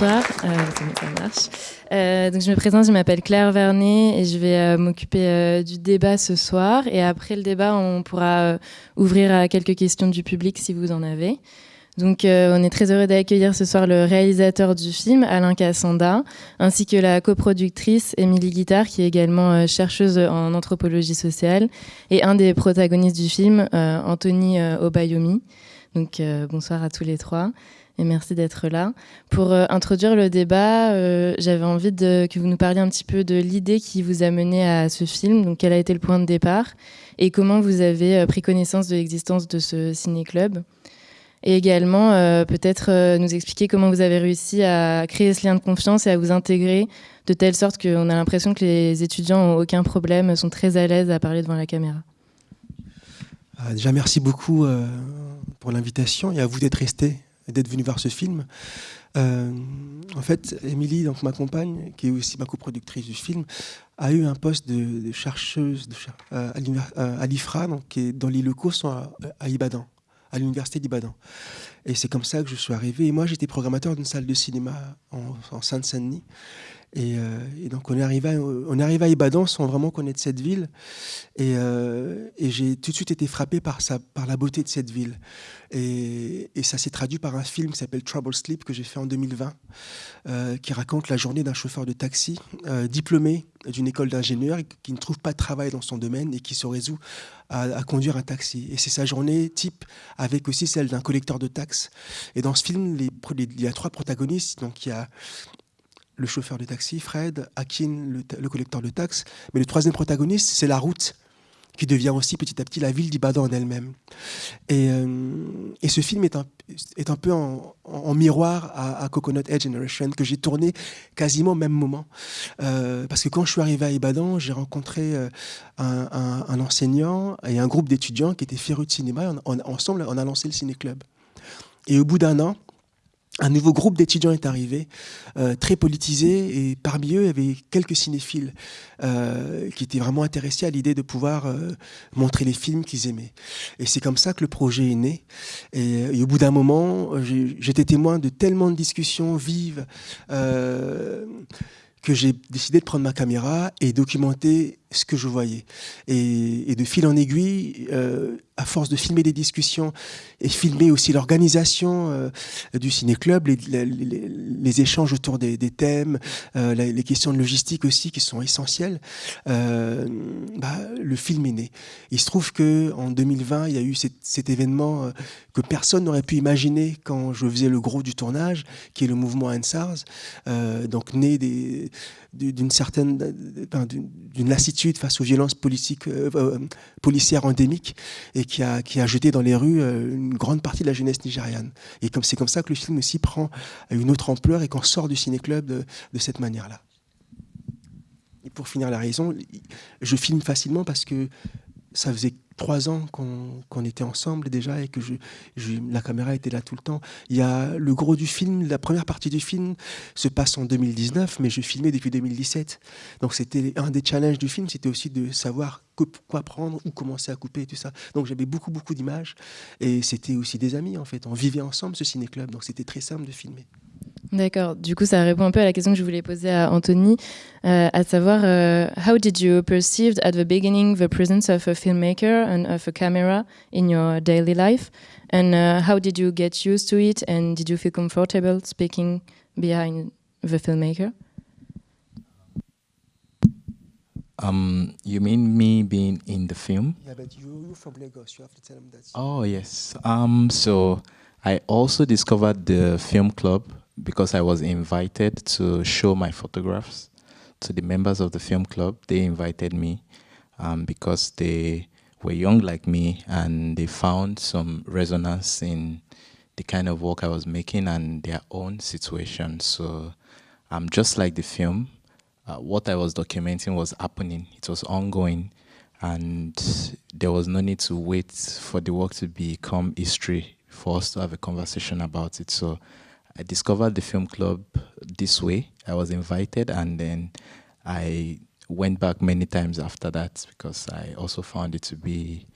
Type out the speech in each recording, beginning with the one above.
Bonsoir, euh. Euh, donc je me présente, je m'appelle Claire Vernet et je vais euh, m'occuper du débat ce soir. Et après le débat, on pourra ouvrir à quelques questions du public si vous en avez. Donc on est très heureux d'accueillir ce soir le réalisateur du film, Alain Cassanda, ainsi que la coproductrice Émilie Guittard, qui est également chercheuse en anthropologie sociale, et un des protagonistes du film, Anthony Obayomi. Donc bonsoir à tous les trois et merci d'être là. Pour euh, introduire le débat, euh, j'avais envie que vous nous parliez un petit peu de l'idée qui vous a mené à ce film, donc quel a été le point de départ et comment vous avez euh, pris connaissance de l'existence de ce ciné-club? Et également, peut-être nous expliquer comment vous avez réussi à créer ce lien de confiance et à vous intégrer de telle sorte qu'on a l'impression que les étudiants n'ont aucun problème, sont très à l'aise à parler devant la caméra. Déjà, merci beaucoup pour l'invitation et à vous d'être resté d'être venu voir ce film. Euh, en fait, Émilie, donc ma compagne, qui est aussi ma coproductrice du film, a eu un poste de, chercheuse euh, euh, à l'IFRA, qui les locaux sont à, à Ibadan, à l'université d'Ibadan. Et c'est comme ça que je suis arrivé. Et moi, j'étais programmateur d'une salle de cinéma en, en Seine-Saint-Denis. Et, euh, et donc, on est, arrivé à, on Ibadan sans vraiment connaître cette ville. Et, euh, et j'ai tout de suite été frappé par, la beauté de cette ville. Et, ça s'est traduit par un film qui s'appelle Trouble Sleep que j'ai fait en 2020, euh, qui raconte la journée d'un chauffeur de taxi diplômé d'une école d'ingénieur qui ne trouve pas de travail dans son domaine et qui se résout à, conduire un taxi. Et c'est sa journée type avec aussi celle d'un collecteur de taxes. Et dans ce film, il y a trois protagonistes. Donc il y a le chauffeur de taxi, Fred, Akin, le, collecteur de taxes. Mais le troisième protagoniste, c'est la route qui devient aussi petit à petit la ville d'Ibadan en elle-même. Et, euh, ce film est un, est un peu en, miroir à, Coconut Head Generation que j'ai tourné quasiment au même moment. Euh, parce que quand je suis arrivé à Ibadan, j'ai rencontré euh, un, enseignant et un groupe d'étudiants qui étaient férus de cinéma. Ensemble, on a lancé le ciné-club. Et au bout d'un an, un nouveau groupe d'étudiants est arrivé, euh, très politisé, et parmi eux, il y avait quelques cinéphiles euh, qui étaient vraiment intéressés à l'idée de pouvoir euh, montrer les films qu'ils aimaient. Et c'est comme ça que le projet est né. Et, et au bout d'un moment, j'étais témoin de tellement de discussions vives euh, que j'ai décidé de prendre ma caméra et documenter ce que je voyais. Et, et de fil en aiguille, euh, à force de filmer des discussions et filmer aussi l'organisation euh, du ciné-club, les, échanges autour des, thèmes, euh, les questions de logistique aussi qui sont essentielles, euh, bah, le film est né. Il se trouve que en 2020, il y a eu cet, événement que personne n'aurait pu imaginer quand je faisais le gros du tournage, qui est le mouvement ANSARS, donc né des- d'une certaine d'une lassitude face aux violences euh, euh, policières endémiques et qui a, qui a jeté dans les rues euh, une grande partie de la jeunesse nigériane. Et comme c'est comme ça que le film aussi prend une autre ampleur et qu'on sort du ciné-club de, de cette manière-là. Et pour finir la raison, je filme facilement parce que ça faisait trois ans qu'on était ensemble déjà et que la caméra était là tout le temps. Il y a le gros du film, la première partie du film se passe en 2019, mais je filmais depuis 2017. Donc c'était un des challenges du film, c'était aussi de savoir quoi prendre, où commencer à couper et tout ça. Donc j'avais beaucoup beaucoup d'images et c'était aussi des amis en fait. On vivait ensemble ce ciné-club, donc c'était très simple de filmer. D'accord. Du coup, ça répond un peu à la question que je voulais poser à Anthony, euh, à savoir, euh, how did you perceive at the beginning the presence of a filmmaker and of a camera in your daily life, and uh, how did you get used to it, and did you feel comfortable speaking behind the filmmaker? Um, you mean me being in the film? Yeah, but you, you're from Lagos. You have to tell them that. Oh yes. Um, so I also discovered the film club because I was invited to show my photographs to the members of the film club. They invited me um, because they were young like me and they found some resonance in the kind of work I was making and their own situation. So um, just like the film, uh, what I was documenting was happening. It was ongoing, and there was no need to wait for the work to become history for us to have a conversation about it. So I discovered the film club this way. I was invited, and then I went back many times after that because I also found it to be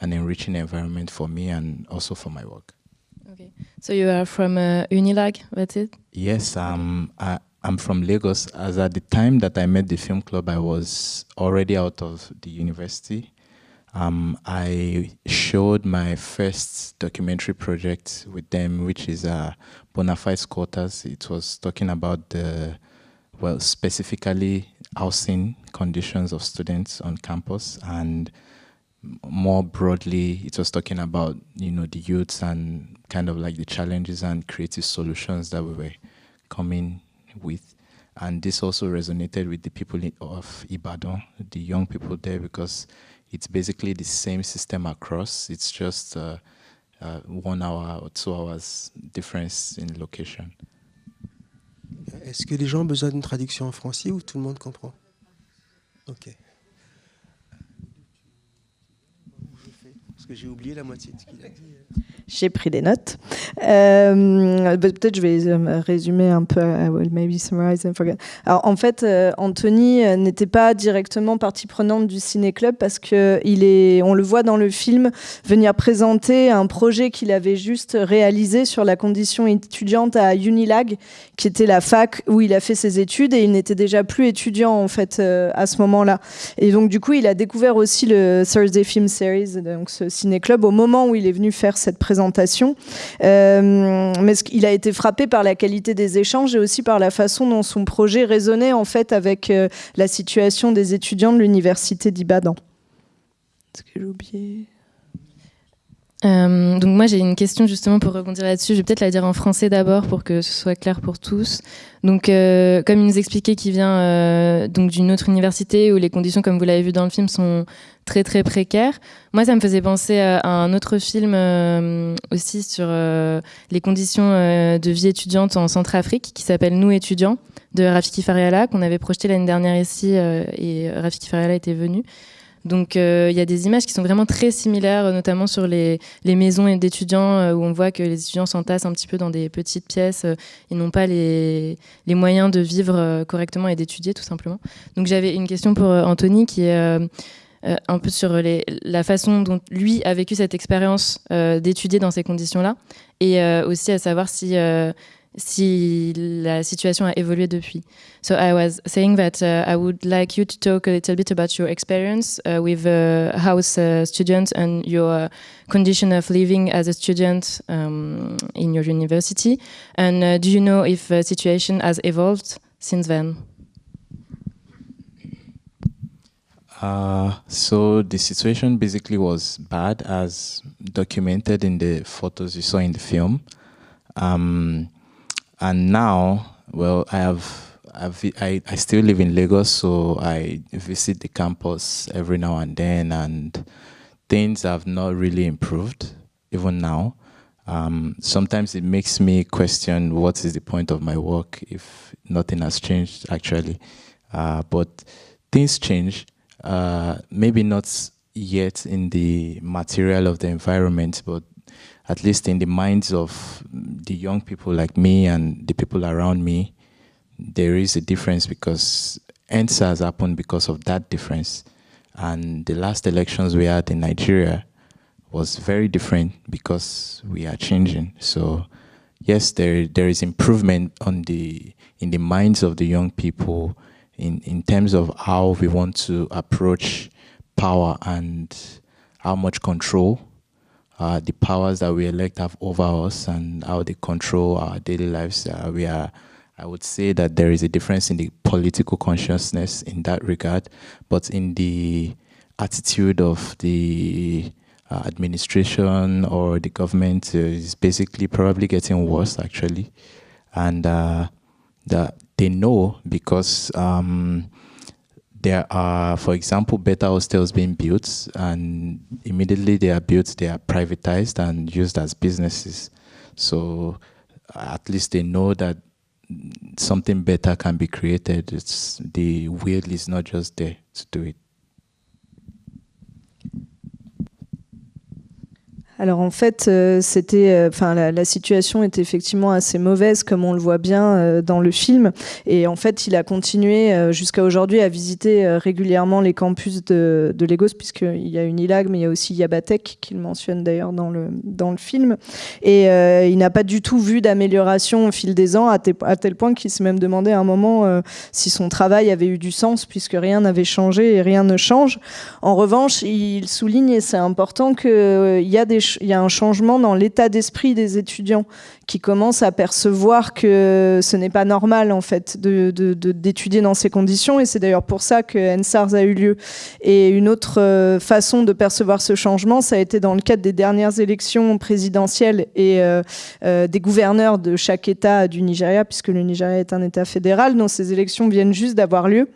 an enriching environment for me and also for my work. Ok. So you are from uh, Unilag, that's it? Yes, um, I, I'm from Lagos. As at the time that I met the film club, I was already out of the university. Um, I showed my first documentary project with them, which is uh, Bonafide Quarters. It was talking about the, well, specifically housing conditions of students on campus and more broadly, it was talking about, you know, the youths and kind of like the challenges and creative solutions that we were coming with. And this also resonated with the people of Ibadan, the young people there, because it's basically the same system across. It's just uh, uh, one hour or two hours difference in location. Est-ce que les gens ont besoin d'une traduction en français ou tout le monde comprend? Ok. Parce que j'ai oublié la moitié de ce qu'il a dit. J'ai pris des notes. Euh, bah, peut-être je vais euh, résumer un peu. I will maybe summarize and forget. Alors en fait, euh, Anthony n'était pas directement partie prenante du Ciné Club parce que le voit dans le film venir présenter un projet qu'il avait juste réalisé sur la condition étudiante à Unilag, qui était la fac où il a fait ses études et il n'était déjà plus étudiant en fait à ce moment-là. Et donc du coup, il a découvert aussi le Thursday Film Series, donc ce Ciné Club, au moment où il est venu faire cette présentation euh, mais il a été frappé par la qualité des échanges et aussi par la façon dont son projet résonnait en fait avec euh, la situation des étudiants de l'université d'Ibadan. Est-ce que j'ai oublié? Euh, donc moi j'ai une question justement pour rebondir là-dessus. Je vais peut-être la dire en français d'abord pour que ce soit clair pour tous. Donc comme il nous expliquait qu'il vient donc d'une autre université où les conditions, comme vous l'avez vu dans le film, sont très très précaire. Moi, ça me faisait penser à un autre film euh, aussi sur euh, les conditions euh, de vie étudiante en Centrafrique qui s'appelle Nous étudiants de Rafiki Fariala qu'on avait projeté l'année dernière ici et Rafiki Fariala était venu. Donc il y a des images qui sont vraiment très similaires, notamment sur les, les maisons d'étudiants où on voit que les étudiants s'entassent un petit peu dans des petites pièces. ils n'ont pas les, les, moyens de vivre correctement et d'étudier tout simplement. Donc j'avais une question pour Anthony qui est euh, un peu sur les, la façon dont lui a vécu cette expérience euh, d'étudier dans ces conditions-là, et euh, aussi à savoir si si la situation a évolué depuis. So I was saying that uh, I would like you to talk a little bit about your experience uh, with uh, house uh, students and your condition of living as a student um, in your university. And uh, do you know if the situation has evolved since then? Uh, so the situation basically was bad as documented in the photos you saw in the film. Um, and now, well, I have, I've, I, I still live in Lagos, so I visit the campus every now and then, and things have not really improved, even now. Um, sometimes it makes me question what is the point of my work if nothing has changed, actually. Uh, but things change uh, maybe not yet in the material of the environment, but at least in the minds of the young people like me and the people around me, there is a difference because has happened because of that difference. And the last elections we had in Nigeria was very different because we are changing. So yes, there there is improvement on the in the minds of the young people in, in terms of how we want to approach power and how much control uh, the powers that we elect have over us and how they control our daily lives. Uh, we are, I would say that there is a difference in the political consciousness in that regard, but in the attitude of the uh, administration or the government is basically probably getting worse actually. And uh, the they know because um, there are, for example, better hostels being built, and immediately they are built, they are privatized and used as businesses. So at least they know that something better can be created. It's the will is not just there to do it. Alors en fait, euh, c'était, euh, enfin la, situation était effectivement assez mauvaise, comme on le voit bien euh, dans le film. Et en fait, il a continué jusqu'à aujourd'hui à visiter régulièrement les campus de, de Lagos, puisqu'il y a Unilag, mais il y a aussi Yabatek, qu'il mentionne d'ailleurs dans le, dans le film. Et il n'a pas du tout vu d'amélioration au fil des ans, à, à tel point qu'il s'est même demandé à un moment si son travail avait eu du sens, puisque rien n'avait changé et rien ne change. En revanche, il souligne, et c'est important, qu'il y a des il y a un changement dans l'état d'esprit des étudiants qui commencent à percevoir que ce n'est pas normal en fait d'étudier dans ces conditions et c'est d'ailleurs pour ça que NSARS a eu lieu. Et une autre euh, façon de percevoir ce changement, ça a été dans le cadre des dernières élections présidentielles et euh, euh, des gouverneurs de chaque État du Nigeria, puisque le Nigeria est un État fédéral, dont ces élections viennent juste d'avoir lieu.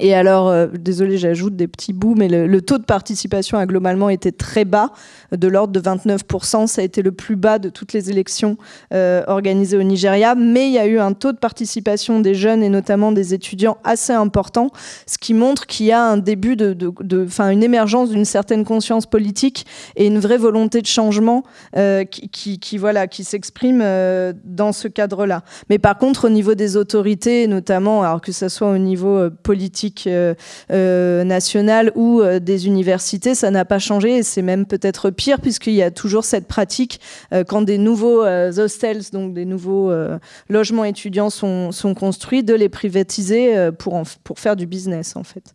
Et alors, euh, désolé, j'ajoute des petits bouts, mais le, taux de participation a globalement été très bas, de l'ordre de 29%. Ça a été le plus bas de toutes les élections euh, organisées au Nigeria. Mais il y a eu un taux de participation des jeunes et notamment des étudiants assez important, ce qui montre qu'il y a un début de, de, une émergence d'une certaine conscience politique et une vraie volonté de changement euh, qui, voilà, qui s'exprime dans ce cadre-là. Mais par contre, au niveau des autorités, notamment, alors que ce soit au niveau politique, euh, euh, nationale ou euh, des universités, ça n'a pas changé et c'est même peut-être pire puisqu'il y a toujours cette pratique quand des nouveaux hostels, donc des nouveaux logements étudiants sont, construits, de les privatiser pour faire du business en fait.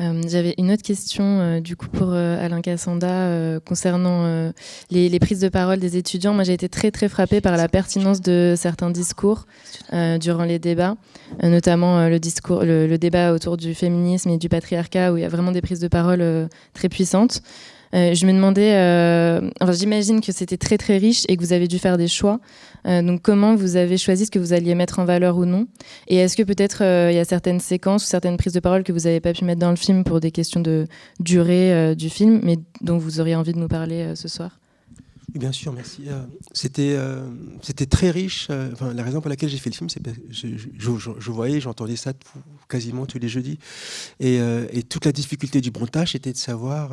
Euh, j'avais une autre question euh, du coup pour euh, Alain Cassanda concernant les, prises de parole des étudiants. Moi, j'ai été très très frappée par la pertinence de certains discours durant les débats, notamment le discours, le, débat autour du féminisme et du patriarcat, où il y a vraiment des prises de parole très puissantes. Euh, je me demandais, euh, enfin, j'imagine que c'était très très riche et que vous avez dû faire des choix. Euh, donc comment vous avez choisi ce que vous alliez mettre en valeur ou non? Et est-ce que peut-être il y a certaines séquences ou certaines prises de parole que vous n'avez pas pu mettre dans le film pour des questions de durée du film, mais dont vous auriez envie de nous parler ce soir? Bien sûr, merci. c'était c'était très riche. enfin, la raison pour laquelle j'ai fait le film, c'est que je, voyais, j'entendais ça quasiment tous les jeudis. Et, toute la difficulté du montage était de savoir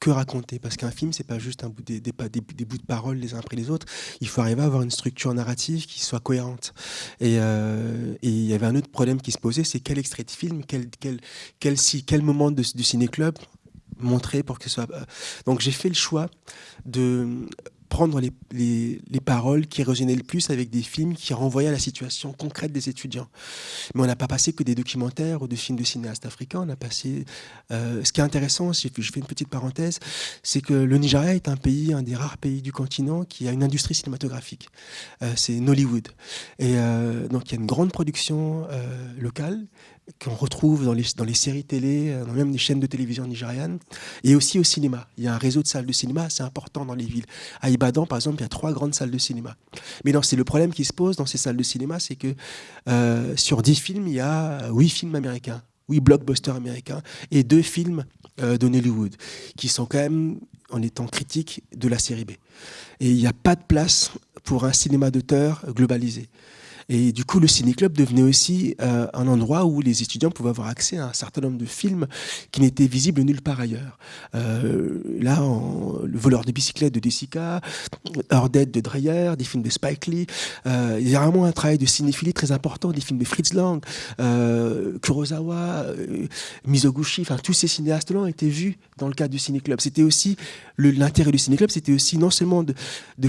que raconter Parce qu'un film, c'est pas juste des, bouts de paroles les uns après les autres. Il faut arriver à avoir une structure narrative qui soit cohérente. Et euh, il y avait un autre problème qui se posait, c'est quel extrait de film, quel, quel, quel, moment du ciné-club montrer pour que ce soit... Euh, donc j'ai fait le choix de prendre les, les, paroles qui résonnaient le plus avec des films qui renvoyaient à la situation concrète des étudiants. Mais on n'a pas passé que des documentaires ou des films de cinéastes africains, on a passé... Euh, ce qui est intéressant, je fais une petite parenthèse, c'est que le Nigeria est un pays, un des rares pays du continent qui a une industrie cinématographique. Euh, c'est Nollywood. Et euh, donc il y a une grande production locale, qu'on retrouve dans les, dans les séries télé, euh, dans même les chaînes de télévision nigérianes, et aussi au cinéma. Il y a un réseau de salles de cinéma assez important dans les villes. À Ibadan, par exemple, il y a trois grandes salles de cinéma. Mais c'est le problème qui se pose dans ces salles de cinéma, c'est que euh, sur dix films, il y a huit films américains, huit blockbusters américains, et deux films euh, de Hollywood, qui sont quand même, en étant critiques, de la série B. Et il n'y a pas de place pour un cinéma d'auteur globalisé. Et du coup, le ciné-club devenait aussi euh, un endroit où les étudiants pouvaient avoir accès à un certain nombre de films qui n'étaient visibles nulle part ailleurs. Euh, là, Le voleur de bicyclette de Desica, Dead de Dreyer, des films de Spike Lee. Euh, il y a vraiment un travail de cinéphilie très important, des films de Fritz Lang, Kurosawa, Mizoguchi, enfin tous ces cinéastes-là ont été vus dans le cadre du ciné-club. C'était aussi l'intérêt du ciné-club, c'était aussi non seulement de,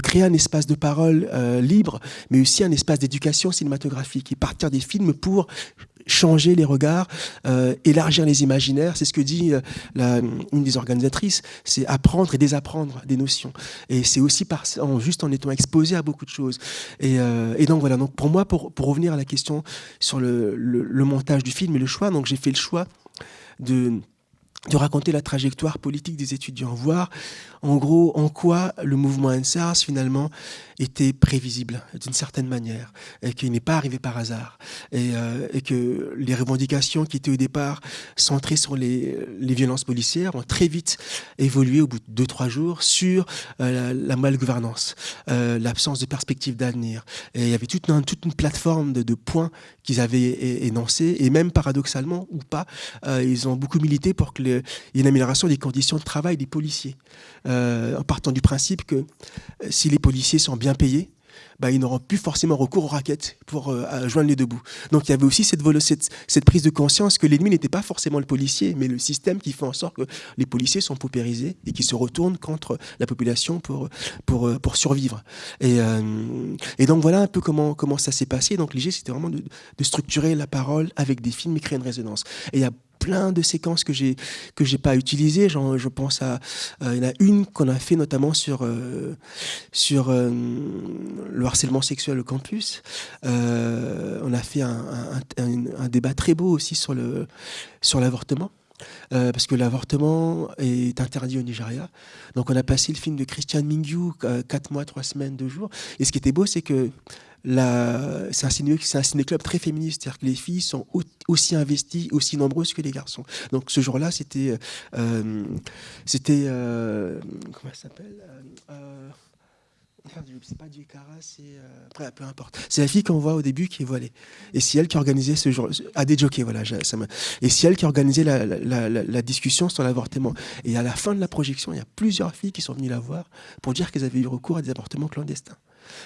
créer un espace de parole libre, mais aussi un espace d'éducation cinématographique et partir des films pour changer les regards, euh, élargir les imaginaires. C'est ce que dit euh, une des organisatrices, c'est apprendre et désapprendre des notions. Et c'est aussi par, en, juste en étant exposé à beaucoup de choses. Et, euh, donc voilà, donc pour moi, pour, pour, revenir à la question sur le, le, le montage du film et le choix, donc j'ai fait le choix de de raconter la trajectoire politique des étudiants, voir en gros en quoi le mouvement NSARS finalement était prévisible d'une certaine manière et qu'il n'est pas arrivé par hasard et, euh, et, que les revendications qui étaient au départ centrées sur les, violences policières ont très vite évolué au bout de deux trois jours sur euh, la, la malgouvernance, euh, l'absence de perspective d'avenir. Et il y avait toute une, plateforme de, de points qu'ils avaient énoncés et même paradoxalement ou pas, ils ont beaucoup milité pour qu'il y ait une amélioration des conditions de travail des policiers. En partant du principe que si les policiers sont bien payés, bah, ils n'auront plus forcément recours aux raquettes pour euh, joindre les deux bouts. Donc il y avait aussi cette, cette, cette prise de conscience que l'ennemi n'était pas forcément le policier, mais le système qui fait en sorte que les policiers sont paupérisés et qui se retournent contre la population pour, pour, euh, pour survivre. Et, euh, et donc voilà un peu comment, comment ça s'est passé. Donc l'idée, c'était vraiment de, de, structurer la parole avec des films et créer une résonance. Et il y a plein de séquences que j'ai que j'ai pas utilisées. Genre, je pense à il y a une qu'on a fait notamment sur euh, sur euh, le harcèlement sexuel au campus. Euh, on a fait un, débat très beau aussi sur le sur l'avortement. Parce que l'avortement est interdit au Nigeria. Donc on a passé le film de Christian Mingyu, 4 mois, 3 semaines, 2 jours. Et ce qui était beau, c'est que c'est un, ciné, un ciné-club très féministe, c'est-à-dire que les filles sont aussi investies, aussi nombreuses que les garçons. Donc ce jour-là, c'était, euh, c'était, euh, comment ça s'appelle euh, c'est pas du Cara, c'est euh... peu importe. C'est la fille qu'on voit au début qui est voilée. Et c'est elle qui organisait ce jour, à des jockeys, voilà. Ça et c'est elle qui organisait la, la, discussion sur l'avortement. Et à la fin de la projection, il y a plusieurs filles qui sont venues la voir pour dire qu'elles avaient eu recours à des avortements clandestins.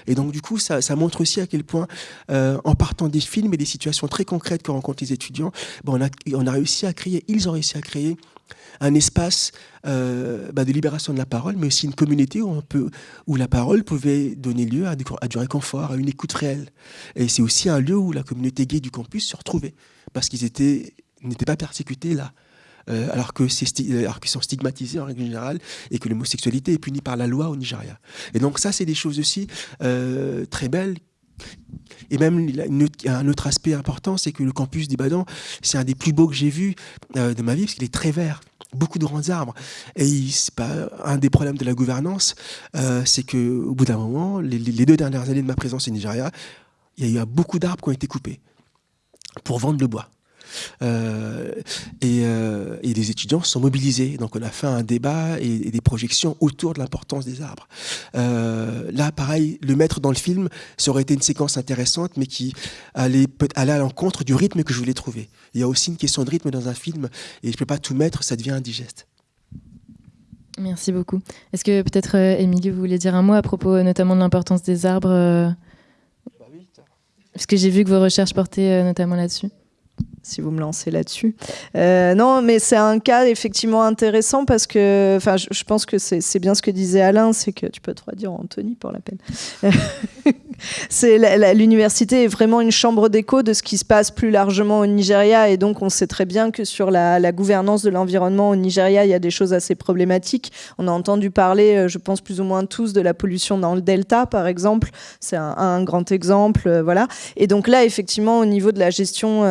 Et donc, du coup, ça, montre aussi à quel point, euh, en partant des films et des situations très concrètes que rencontrent les étudiants, a, on a réussi à créer, ils ont réussi à créer un espace euh, bah, de libération de la parole, mais aussi une communauté où, la parole pouvait donner lieu à du, réconfort, à une écoute réelle. Et c'est aussi un lieu où la communauté gay du campus se retrouvait, parce qu'ils n'étaient pas persécutés là. Euh, alors que qu'ils sont stigmatisés en règle générale et que l'homosexualité est punie par la loi au Nigeria. Et donc ça, c'est des choses aussi euh, très belles et même un autre aspect important, c'est que le campus d'Ibadan, c'est un des plus beaux que j'ai vu euh, de ma vie, parce qu'il est très vert, beaucoup de grands arbres. Et c'est pas un des problèmes de la gouvernance, euh, c'est que au bout d'un moment, les, deux dernières années de ma présence au Nigeria, il y a eu beaucoup d'arbres qui ont été coupés pour vendre le bois. Euh, et, euh, et, les étudiants sont mobilisés. Donc on a fait un débat et, et des projections autour de l'importance des arbres. Euh, là, pareil, le mettre dans le film, ça aurait été une séquence intéressante, mais qui allait, allait à l'encontre du rythme que je voulais trouver. Il y a aussi une question de rythme dans un film, et je ne peux pas tout mettre, ça devient indigeste. Merci beaucoup. Est-ce que peut-être, euh, Émilie, vous voulez dire un mot à propos euh, notamment de l'importance des arbres euh... bah Parce que j'ai vu que vos recherches portaient euh, notamment là-dessus si vous me lancez là-dessus. Euh, non, mais c'est un cas effectivement intéressant parce que, enfin, je, pense que c'est bien ce que disait Alain, c'est que tu peux te redire Anthony pour la peine. c'est l'université est vraiment une chambre d'écho de ce qui se passe plus largement au Nigeria et donc on sait très bien que sur la, gouvernance de l'environnement au Nigeria, il y a des choses assez problématiques. On a entendu parler, euh, je pense plus ou moins tous, de la pollution dans le delta, par exemple. C'est un, grand exemple, euh, voilà. Et donc là, effectivement, au niveau de la gestion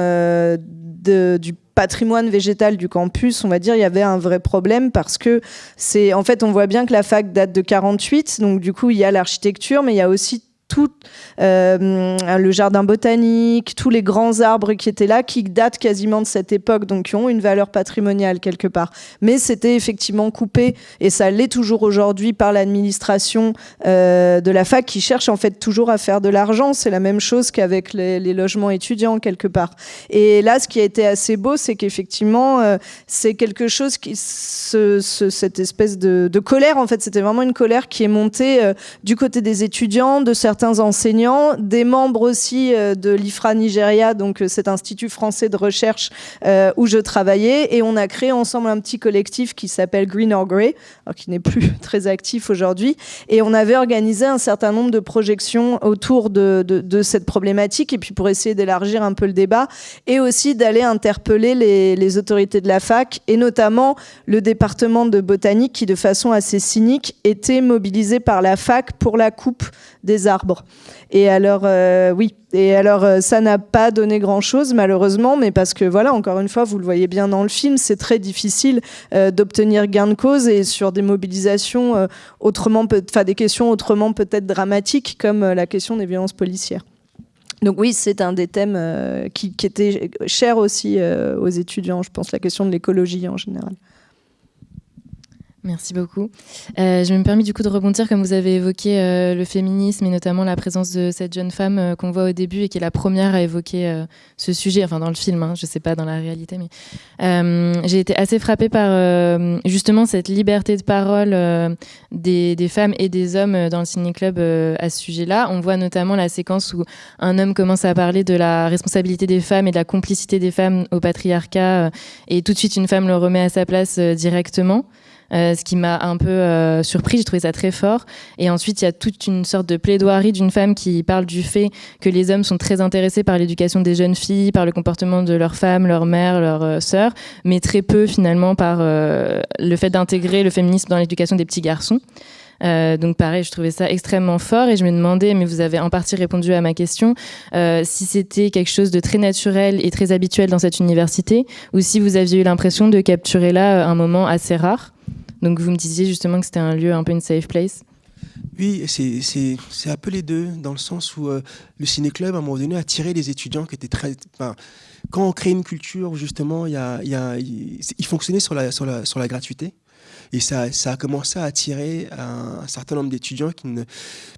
du patrimoine végétal du campus, on va dire, il y avait un vrai problème parce que c'est, en fait, on voit bien que la fac date de 48, donc du coup, il y a l'architecture, mais il y a aussi tout euh, le jardin botanique, tous les grands arbres qui étaient là, qui datent quasiment de cette époque, donc qui ont une valeur patrimoniale quelque part. Mais c'était effectivement coupé, et ça l'est toujours aujourd'hui par l'administration euh, de la fac qui cherche en fait toujours à faire de l'argent. C'est la même chose qu'avec les, logements étudiants quelque part. Et là, ce qui a été assez beau, c'est qu'effectivement, euh, c'est quelque chose qui, ce, ce, cette espèce de, de, colère, en fait, c'était vraiment une colère qui est montée du côté des étudiants, de certains enseignants, des membres aussi euh, de l'IFRA Nigeria, donc euh, cet institut français de recherche euh, où je travaillais, et on a créé ensemble un petit collectif qui s'appelle Green or Grey, qui n'est plus très actif aujourd'hui, et on avait organisé un certain nombre de projections autour de, cette problématique, et puis pour essayer d'élargir un peu le débat, et aussi d'aller interpeller les autorités de la fac, et notamment le département de botanique qui, de façon assez cynique, était mobilisé par la fac pour la coupe des arbres Et alors, oui, et alors ça n'a pas donné grand-chose malheureusement, mais parce que voilà, encore une fois, vous le voyez bien dans le film, c'est très difficile d'obtenir gain de cause et sur des mobilisations autrement, enfin des questions autrement peut-être dramatiques comme la question des violences policières. Donc oui, c'est un des thèmes euh, qui, était cher aussi euh, aux étudiants, je pense, la question de l'écologie en général. Merci beaucoup. Euh, je me permets du coup de rebondir, comme vous avez évoqué euh, le féminisme et notamment la présence de cette jeune femme euh, qu'on voit au début et qui est la première à évoquer ce sujet, enfin dans le film, hein, je ne sais pas dans la réalité, mais j'ai été assez frappée par justement cette liberté de parole des, des, femmes et des hommes dans le ciné-club à ce sujet-là. On voit notamment la séquence où un homme commence à parler de la responsabilité des femmes et de la complicité des femmes au patriarcat et tout de suite une femme le remet à sa place directement. Euh, ce qui m'a un peu euh, surpris. J'ai trouvé ça très fort. Et ensuite, il y a toute une sorte de plaidoirie d'une femme qui parle du fait que les hommes sont très intéressés par l'éducation des jeunes filles, par le comportement de leurs femmes, leurs mères, leurs euh, sœurs, mais très peu finalement par le fait d'intégrer le féminisme dans l'éducation des petits garçons. donc pareil, je trouvais ça extrêmement fort et je me demandais, mais vous avez en partie répondu à ma question, si c'était quelque chose de très naturel et très habituel dans cette université ou si vous aviez eu l'impression de capturer là un moment assez rare. Donc vous me disiez justement que c'était un lieu un peu une safe place. Oui, c'est un peu les deux, dans le sens où euh, le ciné-club, à un moment donné, a attiré les étudiants qui étaient très... quand on crée une culture, justement, il, y a, il, fonctionnait sur la, sur la, sur la gratuité. Et ça, ça a commencé à attirer un, certain nombre d'étudiants qui,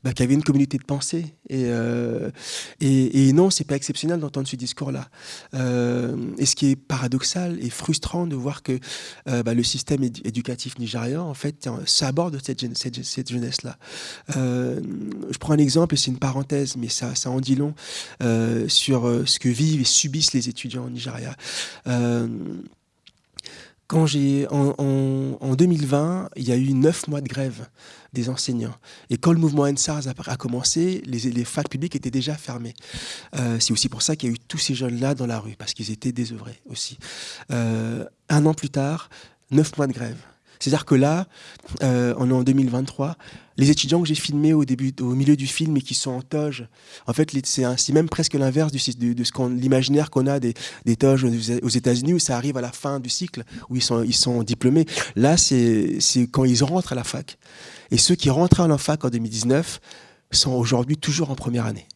bah, qui, avaient une communauté de pensée. Et, euh, et, et, non, c'est pas exceptionnel d'entendre ce discours-là. Euh, et ce qui est paradoxal et frustrant de voir que euh, bah, le système éducatif nigérian, en fait, s'aborde cette, cette, jeunesse-là. Euh, je prends un exemple, c'est une parenthèse, mais ça, en dit long euh, sur euh, ce que vivent et subissent les étudiants au Nigeria. Quand j'ai en, en, 2020, il y a eu neuf mois de grève des enseignants. Et quand le mouvement NSARS a, commencé, les, les, facs publiques étaient déjà fermées. Euh, c'est aussi pour ça qu'il y a eu tous ces jeunes-là dans la rue, parce qu'ils étaient désœuvrés aussi. Euh, un an plus tard, neuf mois de grève. C'est-à-dire que là, euh, on est en 2023, les étudiants que j'ai filmés au début, au milieu du film et qui sont en toge, en fait, c'est même presque l'inverse de, ce qu'on l'imaginaire qu'on a des, toges aux États-Unis où ça arrive à la fin du cycle où ils sont, diplômés. Là, c'est quand ils rentrent à la fac. Et ceux qui rentraient en fac en 2019 sont aujourd'hui toujours en première année.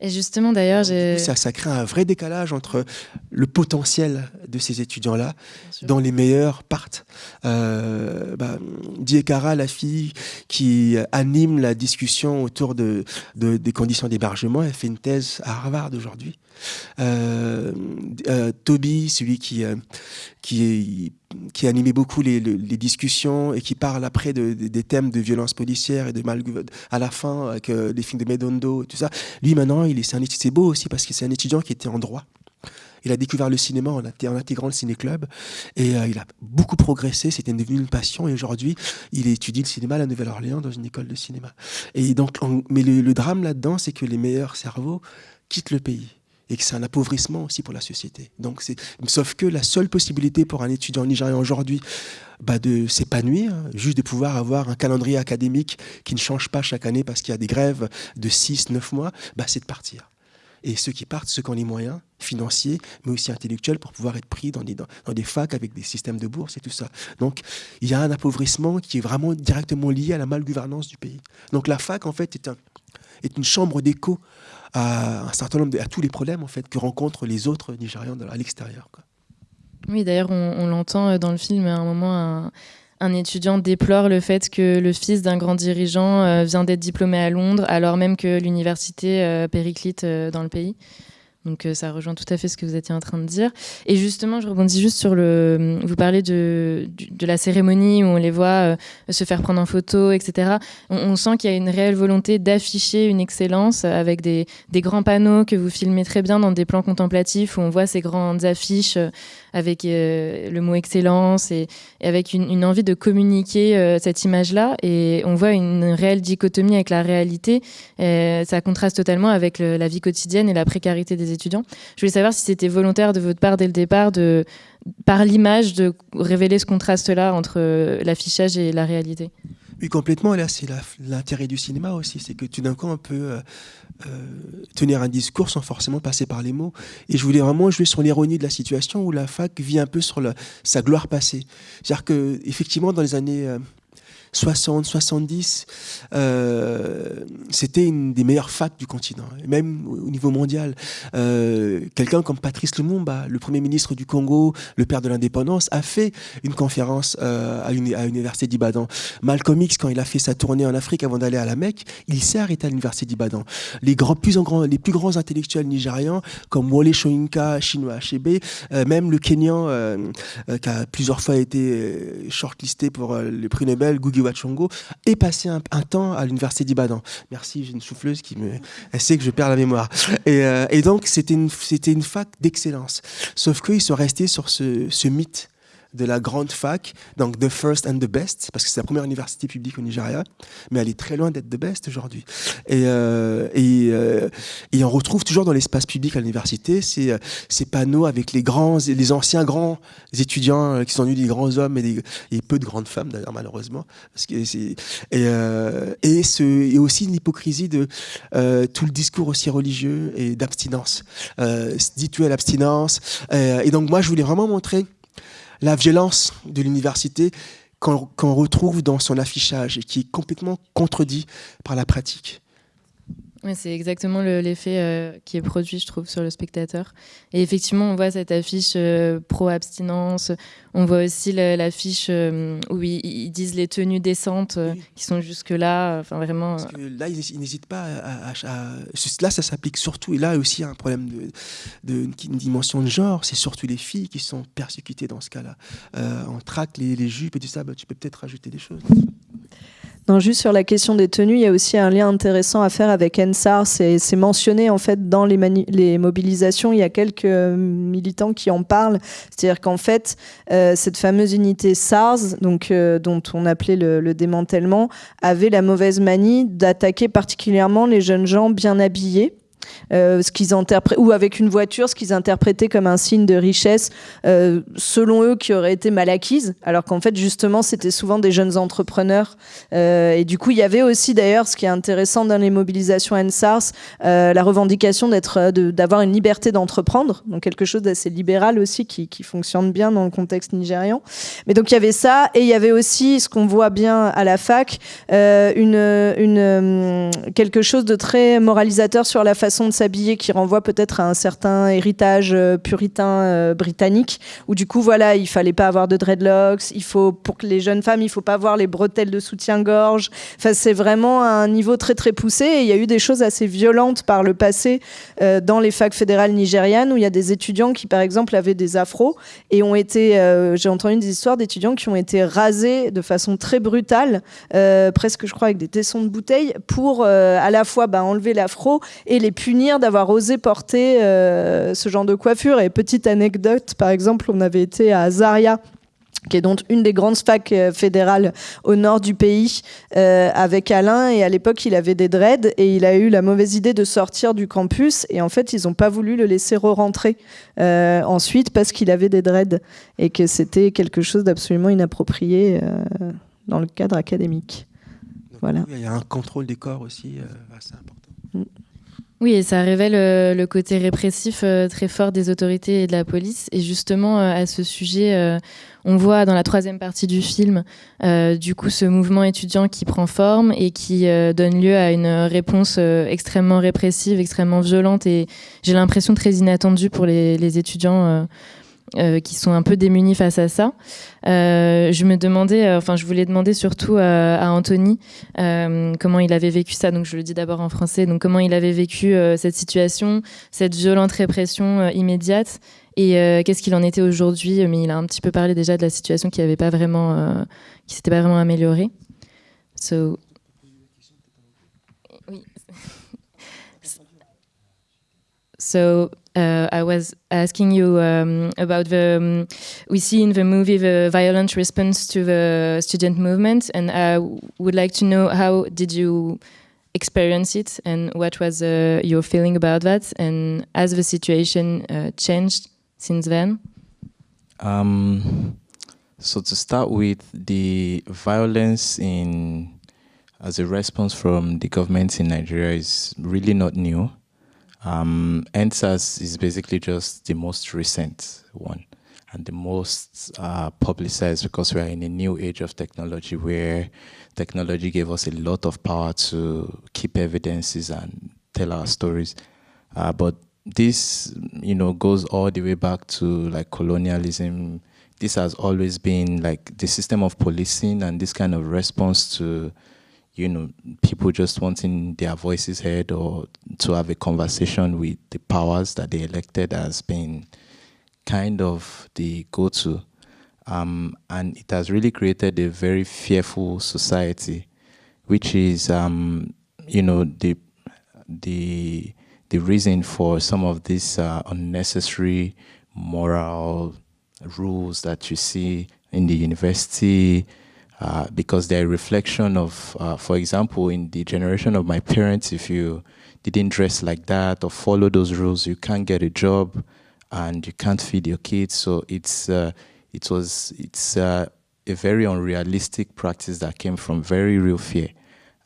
Et justement, d'ailleurs, ça, ça crée un vrai décalage entre le potentiel de ces étudiants-là, dont les meilleurs partent. Euh, bah, Diekara, la fille qui anime la discussion autour de, de des conditions d'hébergement, elle fait une thèse à Harvard aujourd'hui. Euh, euh, Toby, celui qui, euh, qui, qui animait beaucoup les, discussions et qui parle après de, des thèmes de violence policière et de mal à la fin avec les films de Medondo tout ça. Lui maintenant, il est, c'est beau aussi parce que c'est un étudiant qui était en droit. Il a découvert le cinéma en, intégrant le ciné-club et il a beaucoup progressé. C'était devenu une passion et aujourd'hui, il étudie le cinéma à la Nouvelle-Orléans dans une école de cinéma. Et donc, mais le drame là-dedans, c'est que les meilleurs cerveaux quittent le pays et que c'est un appauvrissement aussi pour la société. Donc sauf que la seule possibilité pour un étudiant nigérian aujourd'hui bah de s'épanouir, juste de pouvoir avoir un calendrier académique qui ne change pas chaque année parce qu'il y a des grèves de 6, 9 mois, bah c'est de partir. Et ceux qui partent, ceux qui ont les moyens financiers, mais aussi intellectuels, pour pouvoir être pris dans des, dans, des facs avec des systèmes de bourse et tout ça. Donc, il y a un appauvrissement qui est vraiment directement lié à la malgouvernance du pays. Donc, la fac, en fait, est une chambre d'écho à un certain nombre à tous les problèmes en fait que rencontrent les autres Nigérians à l'extérieur. Oui, d'ailleurs, on, l'entend euh, dans le film à un moment. Un, étudiant déplore le fait que le fils d'un grand dirigeant euh, vient d'être diplômé à Londres, alors même que l'université euh, périclite dans le pays. Donc euh, ça rejoint tout à fait ce que vous étiez en train de dire. Et justement, je rebondis juste sur le... Vous parlez de, la cérémonie où on les voit euh, se faire prendre en photo, etc. On, sent qu'il y a une réelle volonté d'afficher une excellence avec des, grands panneaux que vous filmez très bien dans des plans contemplatifs où on voit ces grandes affiches euh, avec le mot excellence et, avec une, envie de communiquer cette image-là. Et on voit une réelle dichotomie avec la réalité. Ça contraste totalement avec la vie quotidienne et la précarité des étudiants. Je voulais savoir si c'était volontaire de votre part dès le départ, de, par l'image, de révéler ce contraste-là entre euh, l'affichage et la réalité. Oui, complètement. Là, c'est l'intérêt du cinéma aussi. C'est que tout d'un coup, on peut euh, euh, tenir un discours sans forcément passer par les mots. Et je voulais vraiment jouer sur l'ironie de la situation où la fac vit un peu sur sa gloire passée. C'est-à-dire qu'effectivement, dans les années 60, 70, euh, c'était une des meilleures facs du continent, même au niveau mondial. Euh, quelqu'un comme Patrice Lumumba, le premier ministre du Congo, le père de l'indépendance, a fait une conférence euh, à l'université d'Ibadan. Malcolm X, quand il a fait sa tournée en Afrique avant d'aller à la Mecque, il s'est arrêté à l'université d'Ibadan. Les, plus les plus grands intellectuels nigérians, comme Wole Soyinka, Chinua Achebe, même le Kenyan, qui a plusieurs fois été shortlisté pour le prix Nobel, Wachongo, est passé un, temps à l'université d'Ibadan. Merci, j'ai une souffleuse qui me, elle sait que je perds la mémoire. Et, euh, donc c'était une, fac d'excellence. Sauf qu'ils sont restés sur ce mythe de la grande fac, donc the first and the best, parce que c'est la première université publique au Nigeria, mais elle est très loin d'être the best aujourd'hui. Et, euh, euh, et, on retrouve toujours dans l'espace public à l'université ces, ces, panneaux avec les grands, les anciens grands étudiants euh, qui sont devenus des grands hommes et, des, et peu de grandes femmes d'ailleurs malheureusement. Parce que et, et, ce, et aussi une hypocrisie de tout le discours aussi religieux et d'abstinence, euh, dit-tu à l'abstinence. et donc moi je voulais vraiment montrer la violence de l'université qu'on retrouve dans son affichage et qui est complètement contredit par la pratique. Oui, c'est exactement l'effet euh, qui est produit, je trouve, sur le spectateur. Et effectivement, on voit cette affiche euh, pro-abstinence. On voit aussi l'affiche euh, où ils, disent les tenues décentes qui sont jusque-là. Enfin, vraiment. Parce que là, ils n'hésitent pas à, Là, ça s'applique surtout. Et là, aussi, un problème de, une dimension de genre. C'est surtout les filles qui sont persécutées dans ce cas-là. on traque les, les, jupes et tout ça. Bah, tu peux peut-être rajouter des choses juste sur la question des tenues, il y a aussi un lien intéressant à faire avec NSAR. C'est mentionné en fait dans les, mobilisations. Il y a quelques euh, militants qui en parlent. C'est-à-dire qu'en fait, euh, cette fameuse unité SARS, donc, euh, dont on appelait le, démantèlement, avait la mauvaise manie d'attaquer particulièrement les jeunes gens bien habillés. Euh, ce qu'ils ou avec une voiture, ce qu'ils interprétaient comme un signe de richesse, euh, selon eux, qui aurait été mal acquise, alors qu'en fait, justement, c'était souvent des jeunes entrepreneurs. Euh, et du coup, il y avait aussi, d'ailleurs, ce qui est intéressant dans les mobilisations NSARS, la revendication d'avoir une liberté d'entreprendre, donc quelque chose d'assez libéral aussi, qui, fonctionne bien dans le contexte nigérian. Mais donc, il y avait ça, et il y avait aussi, ce qu'on voit bien à la fac, une, quelque chose de très moralisateur sur la façon de s'habiller qui renvoie peut-être à un certain héritage euh, puritain euh, britannique, où du coup, voilà, il fallait pas avoir de dreadlocks, il faut, pour que les jeunes femmes, il faut pas avoir les bretelles de soutien-gorge. Enfin, c'est vraiment un niveau très très poussé. Et il y a eu des choses assez violentes par le passé euh, dans les facs fédérales nigérianes, où il y a des étudiants qui, par exemple, avaient des afros et ont été, j'ai entendu des histoires d'étudiants qui ont été rasés de façon très brutale, presque, je crois, avec des tessons de bouteille, pour à la fois bah, enlever l'afro et les punir d'avoir osé porter euh, ce genre de coiffure. Et petite anecdote, par exemple, on avait été à Zaria qui est donc une des grandes facs euh, fédérales au nord du pays, euh, avec Alain. Et à l'époque, il avait des dreads et il a eu la mauvaise idée de sortir du campus. Et en fait, ils n'ont pas voulu le laisser re-rentrer ensuite parce qu'il avait des dreads et que c'était quelque chose d'absolument inapproprié dans le cadre académique. voilà. Il y a un contrôle des corps aussi assez important. Oui, et ça révèle euh, le côté répressif euh, très fort des autorités et de la police. Et justement, euh, à ce sujet, on voit dans la troisième partie du film, du coup, ce mouvement étudiant qui prend forme et qui donne lieu à une réponse extrêmement répressive, extrêmement violente et j'ai l'impression très inattendue pour les étudiants euh, qui sont un peu démunis face à ça. Euh, je me demandais, euh, enfin, je voulais demander surtout à Anthony comment il avait vécu ça. Donc, je le dis d'abord en français. Donc, comment il avait vécu cette situation, cette violente répression immédiate, et qu'est-ce qu'il en était aujourd'hui? Mais il a un petit peu parlé déjà de la situation qui n'avait pas vraiment, qui s'était pas vraiment améliorée. So, so uh, I was asking you um, about the. Um, we see in the movie the violent response to the student movement, and I would like to know how did you experience it, and what was uh, your feeling about that, and has the situation uh, changed since then? Um, So to start with, the violence in as a response from the government in Nigeria is really not new. Um, is basically just the most recent one and the most uh, publicized because we are in a new age of technology where technology gave us a lot of power to keep evidences and tell our stories. Uh, but this, you know, goes all the way back to like colonialism. This has always been like the system of policing and this kind of response to you know, people just wanting their voices heard or to have a conversation with the powers that they elected has been kind of the go-to. Um, and it has really created a very fearful society, which is, um, you know, the, the, the reason for some of these uh, unnecessary moral rules that you see in the university, uh, because they're a reflection of, uh, for example, in the generation of my parents, if you didn't dress like that or follow those rules, you can't get a job and you can't feed your kids. So it's, uh, it was, it's uh, a very unrealistic practice that came from very real fear.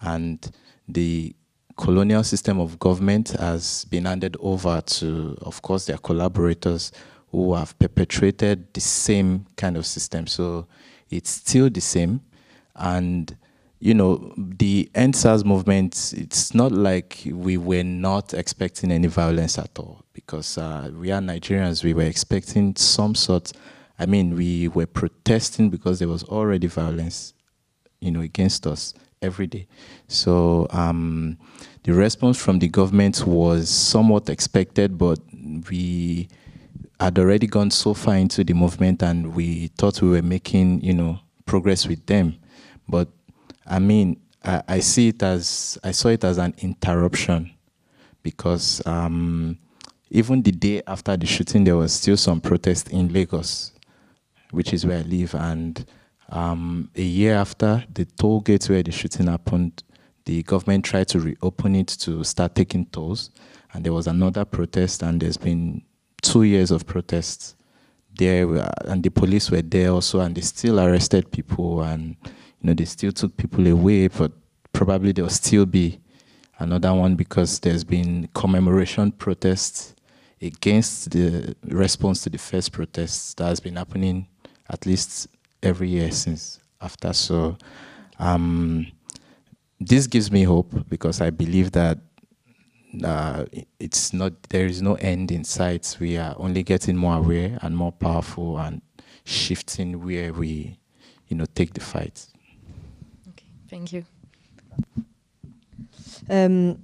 And the colonial system of government has been handed over to, of course, their collaborators who have perpetrated the same kind of system. So it's still the same. And, you know, the NSAS movement, it's not like we were not expecting any violence at all because uh, we are Nigerians, we were expecting some sort, I mean, we were protesting because there was already violence, you know, against us every day. So um, the response from the government was somewhat expected, but we had already gone so far into the movement and we thought we were making, you know, progress with them. But I mean, I, I see it as, I saw it as an interruption because um, even the day after the shooting, there was still some protest in Lagos, which is where I live. And um, a year after the toll gates where the shooting happened, the government tried to reopen it to start taking tolls. And there was another protest, and there's been two years of protests there, and the police were there also, and they still arrested people, and you know they still took people away, but probably there'll still be another one because there's been commemoration protests against the response to the first protests that has been happening at least every year since after. So um, this gives me hope because I believe that uh, it's not there is no end in sight. We are only getting more aware and more powerful and shifting where we, you know, take the fight. Okay, thank you. Um,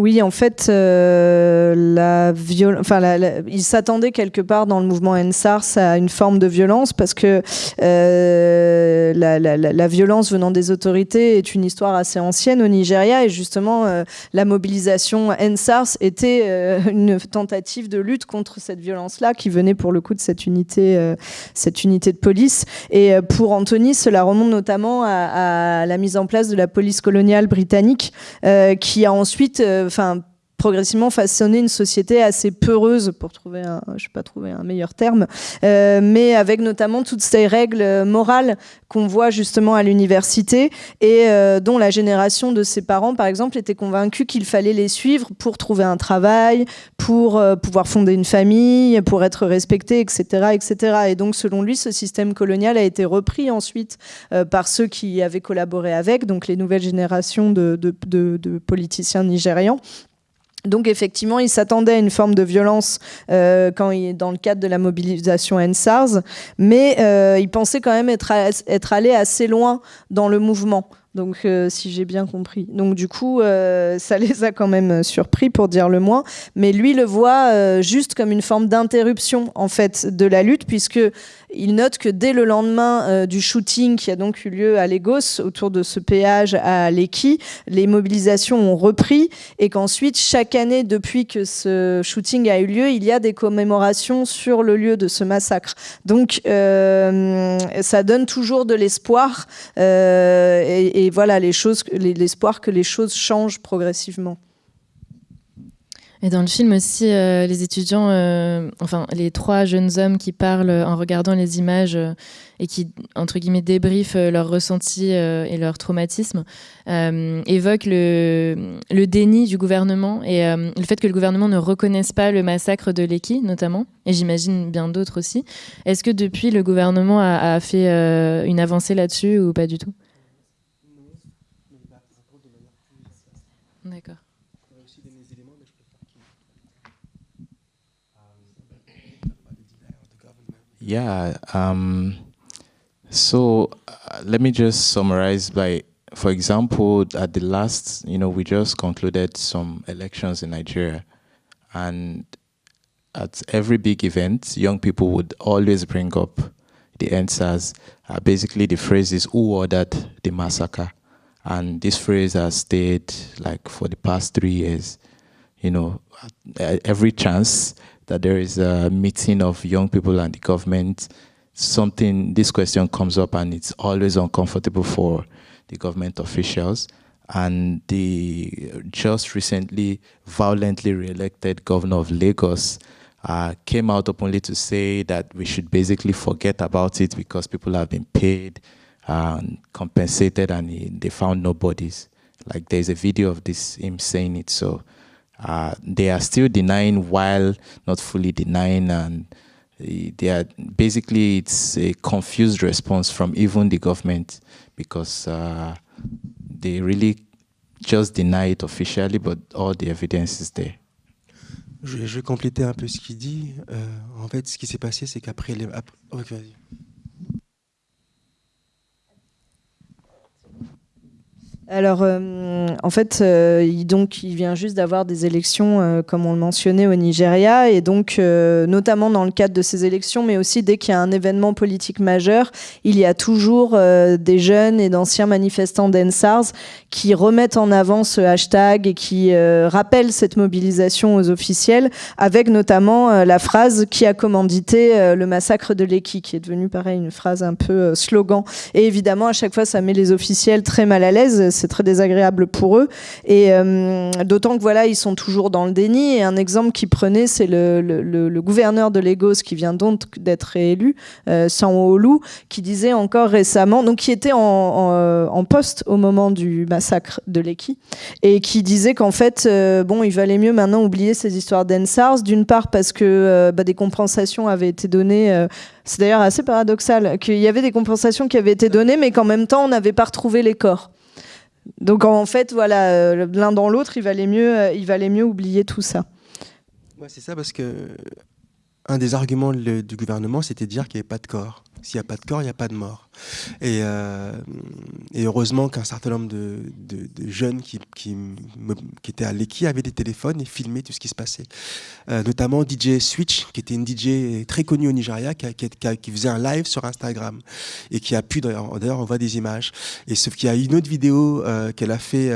Oui, en fait, euh, la enfin, il s'attendait quelque part dans le mouvement NSARS à une forme de violence parce que euh, la, violence venant des autorités est une histoire assez ancienne au Nigeria et justement euh, la mobilisation NSARS était une tentative de lutte contre cette violence-là qui venait pour le coup de cette unité, cette unité de police. Et pour Anthony, cela remonte notamment à, la mise en place de la police coloniale britannique qui a ensuite enfin progressivement façonner une société assez peureuse, pour trouver un, je sais pas trouver un meilleur terme, euh, mais avec notamment toutes ces règles morales qu'on voit justement à l'université et euh, dont la génération de ses parents, par exemple, était convaincue qu'il fallait les suivre pour trouver un travail, pour euh, pouvoir fonder une famille, pour être respecté, etc., etc. Et donc, selon lui, ce système colonial a été repris ensuite par ceux qui avaient collaboré avec, donc les nouvelles générations de politiciens nigérians. Donc effectivement, il s'attendait à une forme de violence euh, quand il, dans le cadre de la mobilisation NSARS, mais euh, il pensait quand même être, être allé assez loin dans le mouvement. Donc, euh, si j'ai bien compris. Donc, du coup, ça les a quand même surpris, pour dire le moins. Mais lui le voit juste comme une forme d'interruption, en fait, de la lutte, puisque il note que dès le lendemain du shooting qui a donc eu lieu à Lagos, autour de ce péage à Lekki, les mobilisations ont repris et qu'ensuite, chaque année, depuis que ce shooting a eu lieu, il y a des commémorations sur le lieu de ce massacre. Donc, ça donne toujours de l'espoir et, et voilà les choses, l'espoir que les choses changent progressivement. Et dans le film aussi, euh, les étudiants, euh, enfin les trois jeunes hommes qui parlent en regardant les images euh, et qui, entre guillemets, débriefent leurs ressentis et leur traumatisme, évoquent le, le, déni du gouvernement et le fait que le gouvernement ne reconnaisse pas le massacre de Leki, notamment, et j'imagine bien d'autres aussi. Est-ce que depuis, le gouvernement a fait une avancée là-dessus ou pas du tout? Yeah. Um, so uh, let me just summarize by, for example, at the last, you know, we just concluded some elections in Nigeria, and at every big event, young people would always bring up the answers. Uh, basically, the phrase is "Who ordered the massacre?" And this phrase has stayed like for the past three years. You know, every chance that there is a meeting of young people and the government, something, this question comes up and it's always uncomfortable for the government officials. And the just recently violently re-elected governor of Lagos uh, came out openly to say that we should basically forget about it because people have been paid and compensated and he, they found no bodies. Like there's a video of this him saying it. So uh, they are still denying while not fully denying and they are basically it's a confused response from even the government because uh, they really just deny it officially but all the evidence is there. Je, je vais compléter un peu ce qu'il dit. Euh, en fait, ce qui s'est passé, c'est qu'après les... Okay, Alors, euh, en fait, euh, il, donc, il vient juste d'avoir des élections, euh, comme on le mentionnait, au Nigeria. Et donc, notamment dans le cadre de ces élections, mais aussi dès qu'il y a un événement politique majeur, il y a toujours des jeunes et d'anciens manifestants d'ENSARS qui remettent en avant ce hashtag et qui rappellent cette mobilisation aux officiels, avec notamment la phrase qui a commandité le massacre de Leki, qui est devenue, pareil, une phrase un peu slogan. Et évidemment, à chaque fois, ça met les officiels très mal à l'aise c'est très désagréable pour eux. Et euh, d'autant que voilà, ils sont toujours dans le déni. Et un exemple qu'ils prenaient, c'est le, gouverneur de Lagos qui vient donc d'être réélu, euh, Sanwo-Olu, qui disait encore récemment, donc qui était en, euh, poste au moment du massacre de Leki, et qui disait qu'en fait, euh, bon, il valait mieux maintenant oublier ces histoires d'Ensars, d'une part parce que bah, des compensations avaient été données. c'est d'ailleurs assez paradoxal qu'il y avait des compensations qui avaient été données, mais qu'en même temps, on n'avait pas retrouvé les corps. Donc en fait, voilà, euh, l'un dans l'autre, il valait mieux, euh, il valait mieux oublier tout ça. c'est ça parce que un des arguments du gouvernement, c'était de dire qu'il n'y avait pas de corps. S'il n'y a pas de corps, il n'y a pas de mort. Et, euh, heureusement qu'un certain nombre de, jeunes qui, qui, étaient à l'EKI avaient des téléphones et filmaient tout ce qui se passait. Euh, notamment DJ Switch, qui était une DJ très connue au Nigeria, qui, faisait un live sur Instagram et qui a pu, d'ailleurs, on voit des images. Et sauf qu'il y a une autre vidéo euh, qu'elle a fait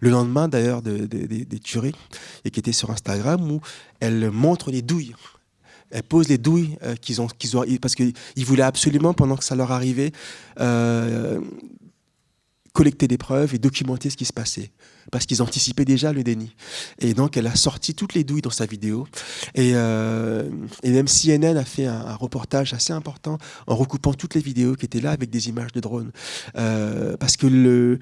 le lendemain, d'ailleurs, des tueries et qui était sur Instagram où elle montre les douilles elle pose les douilles euh, qu'ils ont, qu'ils ont, parce qu'ils voulaient absolument, pendant que ça leur arrivait, euh, collecter des preuves et documenter ce qui se passait, parce qu'ils anticipaient déjà le déni. Et donc, elle a sorti toutes les douilles dans sa vidéo. Et, euh, et même CNN a fait un, reportage assez important en recoupant toutes les vidéos qui étaient là avec des images de drones. parce que le,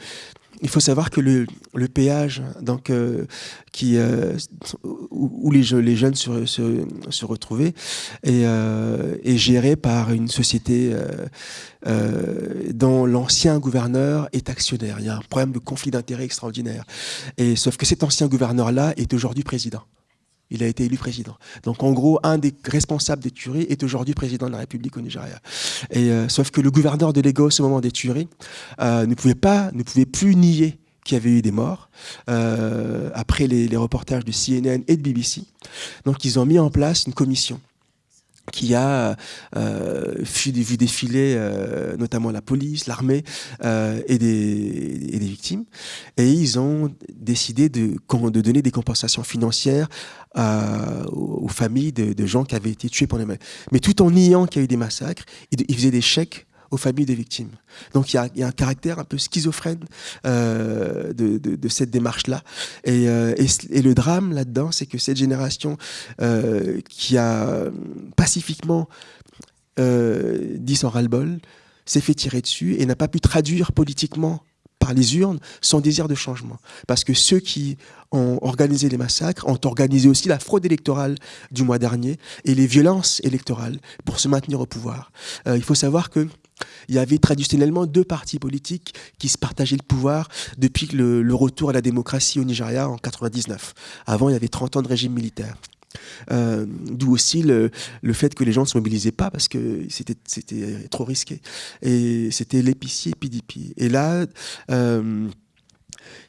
il faut savoir que le, le péage donc, euh, qui, euh, où, les, jeunes se, se, se retrouvaient est, euh, est, géré par une société dont l'ancien gouverneur est actionnaire. Il y a un problème de conflit d'intérêts extraordinaire. Et, sauf que cet ancien gouverneur-là est aujourd'hui président il a été élu président. Donc en gros, un des responsables des tueries est aujourd'hui président de la République au Nigeria. Euh, sauf que le gouverneur de Lagos au moment des tueries euh, ne pouvait pas, ne pouvait plus nier qu'il y avait eu des morts euh, après les, les reportages de CNN et de BBC. Donc ils ont mis en place une commission qui a euh, vu défiler euh, notamment la police, l'armée euh, et, des, et, des, victimes. Et ils ont décidé de, de donner des compensations financières euh, aux, familles de, de, gens qui avaient été tués pendant les Mais tout en niant qu'il y a eu des massacres, ils, faisaient des chèques aux familles des victimes. Donc il y a, un caractère un peu schizophrène euh, de, cette démarche-là. Euh, et, le drame là-dedans, c'est que cette génération euh, qui a pacifiquement dit son ras-le-bol s'est fait tirer dessus et n'a pas pu traduire politiquement par les urnes son désir de changement. Parce que ceux qui ont organisé les massacres ont organisé aussi la fraude électorale du mois dernier et les violences électorales pour se maintenir au pouvoir. il faut savoir que il y avait traditionnellement deux partis politiques qui se partageaient le pouvoir depuis le, retour à la démocratie au Nigeria en 99. Avant, il y avait 30 ans de régime militaire. Euh, d'où aussi le, fait que les gens ne se mobilisaient pas parce que c'était trop risqué. Et c'était l'épicier PDP. Et là, euh,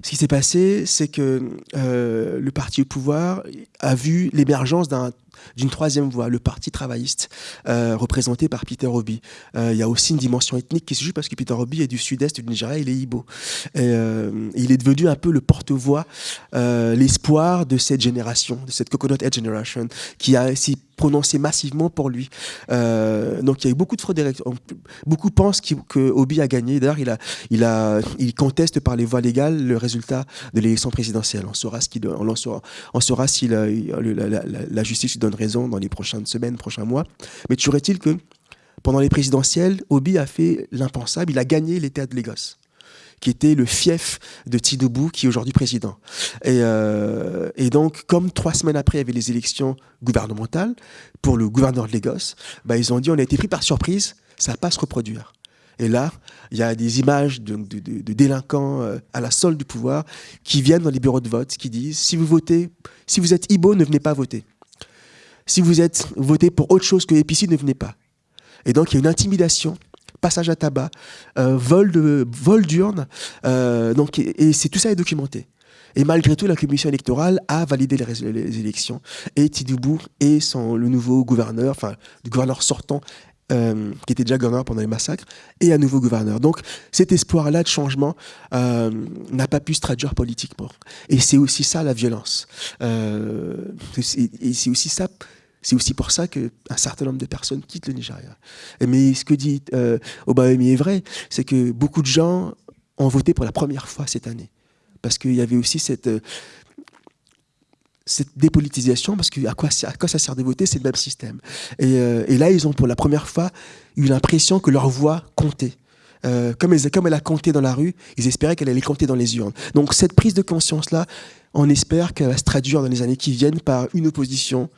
ce qui s'est passé, c'est que euh, le parti au pouvoir a vu l'émergence d'un d'une troisième voie, le parti travailliste, euh, représenté par Peter Obi. Euh, il y a aussi une dimension ethnique qui se joue parce que Peter Obi est du sud-est du Nigeria, il est Igbo. Euh, il est devenu un peu le porte-voix, l'espoir de cette génération, de cette Coconut Head Generation, qui a si prononcé massivement pour lui. donc il y a eu beaucoup de fraudes Beaucoup pensent que Obi a gagné. D'ailleurs, il, conteste par les voies légales le résultat de l'élection présidentielle. On saura, ce si la, la, la justice donne raison dans les prochaines semaines, prochains mois. Mais toujours est-il que pendant les présidentielles, Obi a fait l'impensable, il a gagné l'État de Lagos qui était le fief de Tinubu, qui est aujourd'hui président. Et, euh, et, donc, comme trois semaines après, il y avait les élections gouvernementales pour le gouverneur de Lagos, bah, ils ont dit on a été pris par surprise, ça ne va pas se reproduire. Et là, il y a des images de, de délinquants euh, à la solde du pouvoir qui viennent dans les bureaux de vote, qui disent si vous votez, si vous êtes Ibo, ne venez pas voter. Si vous êtes voté pour autre chose que l'épicide, ne venez pas. Et donc, il y a une intimidation, passage à tabac, euh, vol de d'urne. Euh, et, c'est tout ça est documenté. Et malgré tout, la commission électorale a validé les, élections. Et Tidoubou et son, le nouveau gouverneur, enfin, le gouverneur sortant, euh, qui était déjà gouverneur pendant les massacres, et un nouveau gouverneur. Donc cet espoir-là de changement n'a pas pu se traduire politiquement. Et c'est aussi ça la violence. et c'est aussi ça c'est aussi pour ça qu'un certain nombre de personnes quittent le Nigeria. Mais ce que dit euh, est vrai, c'est que beaucoup de gens ont voté pour la première fois cette année. Parce qu'il y avait aussi cette, euh, cette dépolitisation, parce que à quoi, à quoi ça sert de voter C'est le même système. Euh, et, là, ils ont pour la première fois eu l'impression que leur voix comptait. Euh, comme, elle, comme elle a compté dans la rue, ils espéraient qu'elle allait compter dans les urnes. Donc cette prise de conscience-là, on espère qu'elle va se traduire dans les années qui viennent par une opposition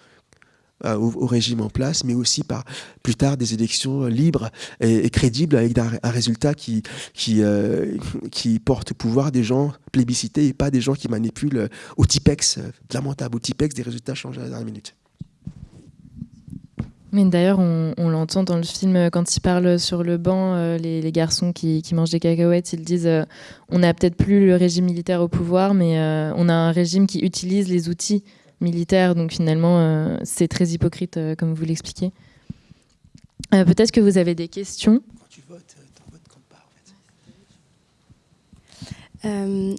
euh, au, régime en place, mais aussi par plus tard des élections libres et, crédibles avec un, résultat qui, qui, euh, porte pouvoir des gens plébiscités et pas des gens qui manipulent au TIPEX, lamentable, au TIPEX, des résultats changés à la dernière minute. Mais d'ailleurs, on, l'entend dans le film quand il parle sur le banc, euh, les, garçons qui, mangent des cacahuètes, ils disent on n'a peut-être plus le régime militaire au pouvoir, mais on a un régime qui utilise les outils militaire. Donc finalement, euh, c'est très hypocrite, euh, comme vous l'expliquez. Euh, peut-être que vous avez des questions.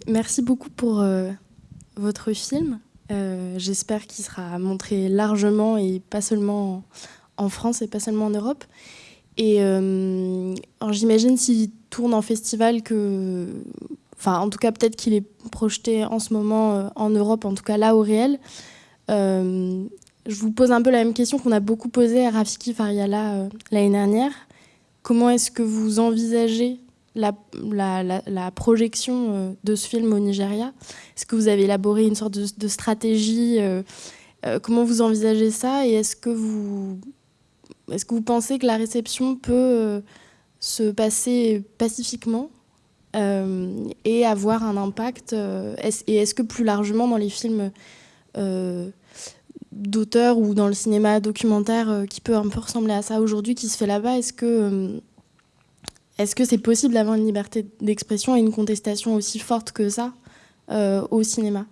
merci beaucoup pour votre film. J'espère qu'il sera montré largement et pas seulement en France et pas seulement en Europe. Et j'imagine s'il tourne en festival que, enfin en tout cas peut-être qu'il est projeté en ce moment en Europe, en tout cas là au réel. Euh, je vous pose un peu la même question qu'on a beaucoup posée à Rafiki Fariala euh, l'année dernière. Comment est-ce que vous envisagez la, projection euh, de ce film au Nigeria? Est-ce que vous avez élaboré une sorte de, stratégie Comment vous envisagez ça? Et est-ce que vous, pensez que la réception peut se passer pacifiquement et avoir un impact Et est-ce que plus largement dans les films d'auteur ou dans le cinéma documentaire euh, qui peut un peu ressembler à ça aujourd'hui qui se fait là-bas Est-ce que euh, est-ce que c'est possible d'avoir une liberté d'expression et une contestation aussi forte que ça au cinéma?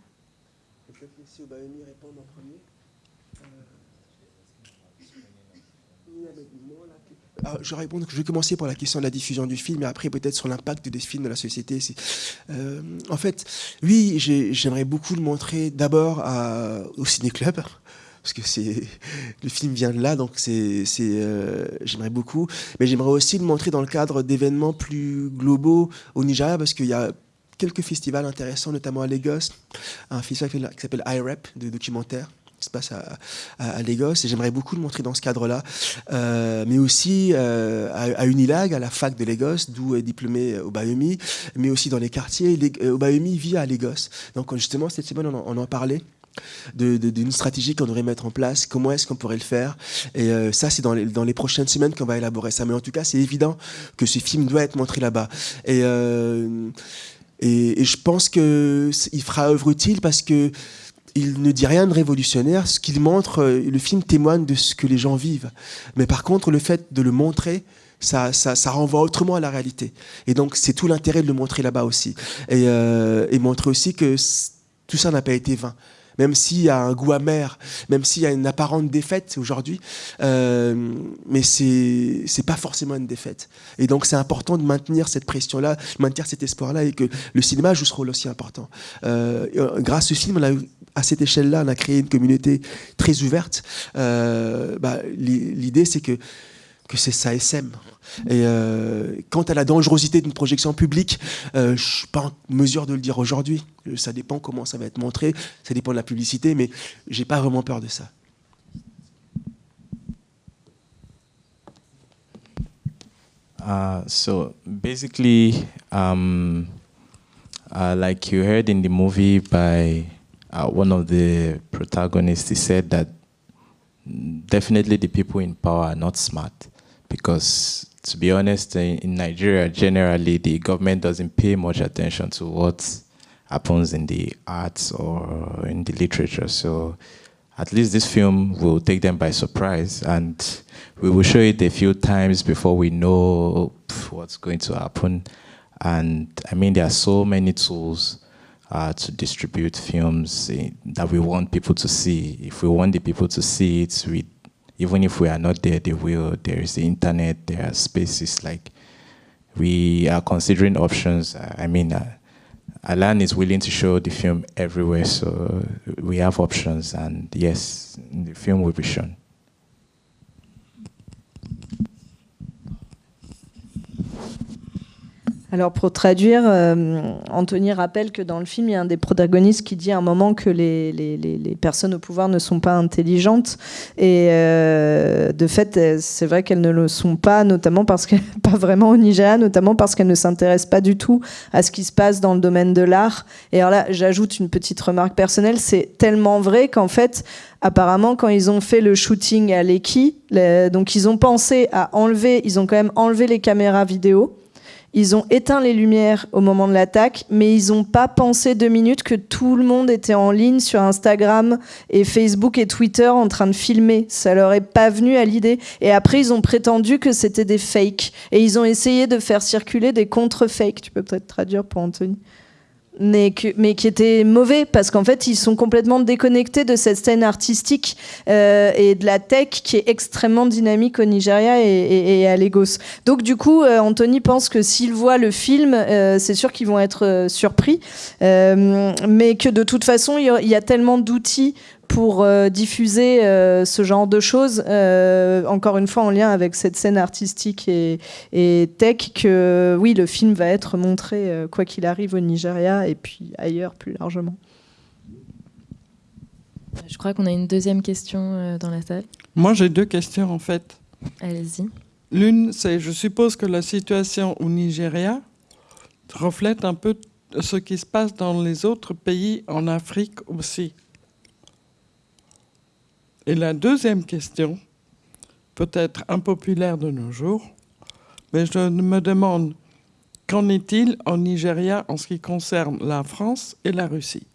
Je, réponds, je vais commencer par la question de la diffusion du film et après peut-être sur l'impact des films dans la société. Euh, en fait, oui, j'aimerais beaucoup le montrer d'abord au ciné-club parce que le film vient de là, donc euh, j'aimerais beaucoup. Mais j'aimerais aussi le montrer dans le cadre d'événements plus globaux au Nigeria, parce qu'il y a quelques festivals intéressants, notamment à Lagos, un festival qui s'appelle IREP de documentaires se passe à, à, Lagos et j'aimerais beaucoup le montrer dans ce cadre-là, euh, mais aussi euh, à, Unilag, à la fac de Lagos, d'où est diplômé Obayomi, mais aussi dans les quartiers. Obayomi vit à Lagos, donc justement cette semaine on en parlait d'une stratégie qu'on devrait mettre en place, comment est-ce qu'on pourrait le faire. Et euh, ça, c'est dans les, les prochaines semaines qu'on va élaborer ça. Mais en tout cas, c'est évident que ce film doit être montré là-bas. Et, euh, et, je pense qu'il fera œuvre utile parce que il ne dit rien de révolutionnaire. Ce qu'il montre, euh, le film témoigne de ce que les gens vivent. Mais par contre, le fait de le montrer, ça, ça, ça, renvoie autrement à la réalité. Et donc, c'est tout l'intérêt de le montrer là-bas aussi. Et, et montrer aussi que tout ça n'a pas été vain même s'il y a un goût amer, même s'il y a une apparente défaite aujourd'hui, euh, mais c'est c'est pas forcément une défaite. Et donc c'est important de maintenir cette pression-là, maintenir cet espoir-là, et que le cinéma joue ce rôle aussi important. Euh, grâce au film, à cette échelle-là, on a créé une communauté très ouverte. Euh, bah, L'idée, c'est que que c'est ça SM. Et euh, quant à la dangerosité d'une projection publique, euh, je ne suis pas en mesure de le dire aujourd'hui. Ça dépend comment ça va être montré, ça dépend de la publicité, mais j'ai pas vraiment peur de ça. Uh, so basically, um, uh, like you heard in the movie by uh, one of the protagonists, he said that definitely the people in power are not smart because to be honest, in Nigeria, generally, the government doesn't pay much attention to what happens in the arts or in the literature. So at least this film will take them by surprise and we will show it a few times before we know what's going to happen. And I mean, there are so many tools uh, to distribute films eh, that we want people to see. If we want the people to see it, we even if we are not there, they will. There is the internet, there are spaces like we are considering options. I mean, uh, Alan is willing to show the film everywhere, so we have options, and yes, the film will be shown. Alors pour traduire, euh, Anthony rappelle que dans le film, il y a un des protagonistes qui dit à un moment que les, les, les, personnes au pouvoir ne sont pas intelligentes. Et euh, de fait, c'est vrai qu'elles ne le sont pas, notamment parce pas vraiment au Nigeria, notamment parce qu'elles ne s'intéressent pas du tout à ce qui se passe dans le domaine de l'art. Et alors là, j'ajoute une petite remarque personnelle, c'est tellement vrai qu'en fait, apparemment, quand ils ont fait le shooting à Leki, donc ils ont pensé à enlever, ils ont quand même enlevé les caméras vidéo ils ont éteint les lumières au moment de l'attaque, mais ils n'ont pas pensé deux minutes que tout le monde était en ligne sur Instagram et Facebook et Twitter en train de filmer. Ça leur est pas venu à l'idée. Et après, ils ont prétendu que c'était des fakes. Et ils ont essayé de faire circuler des contre-fakes. Tu peux peut-être traduire pour Anthony mais, qui était mauvais parce qu'en fait ils sont complètement déconnectés de cette scène artistique euh, et de la tech qui est extrêmement dynamique au Nigeria et, à Lagos. Donc du coup, euh, Anthony pense que s'ils voient le film, euh, c'est sûr qu'ils vont être surpris, mais que de toute façon il y, a tellement d'outils pour euh, diffuser euh, ce genre de choses, euh, encore une fois en lien avec cette scène artistique et, tech, que oui, le film va être montré quoi qu'il arrive au Nigeria et puis ailleurs plus largement. Je crois qu'on a une deuxième question dans la salle. Moi, j'ai deux questions en fait. Allez-y. L'une, c'est je suppose que la situation au Nigeria reflète un peu ce qui se passe dans les autres pays en Afrique aussi. Et la deuxième question, peut-être impopulaire de nos jours, mais je me demande qu'en est-il en Nigeria en ce qui concerne la France et la Russie?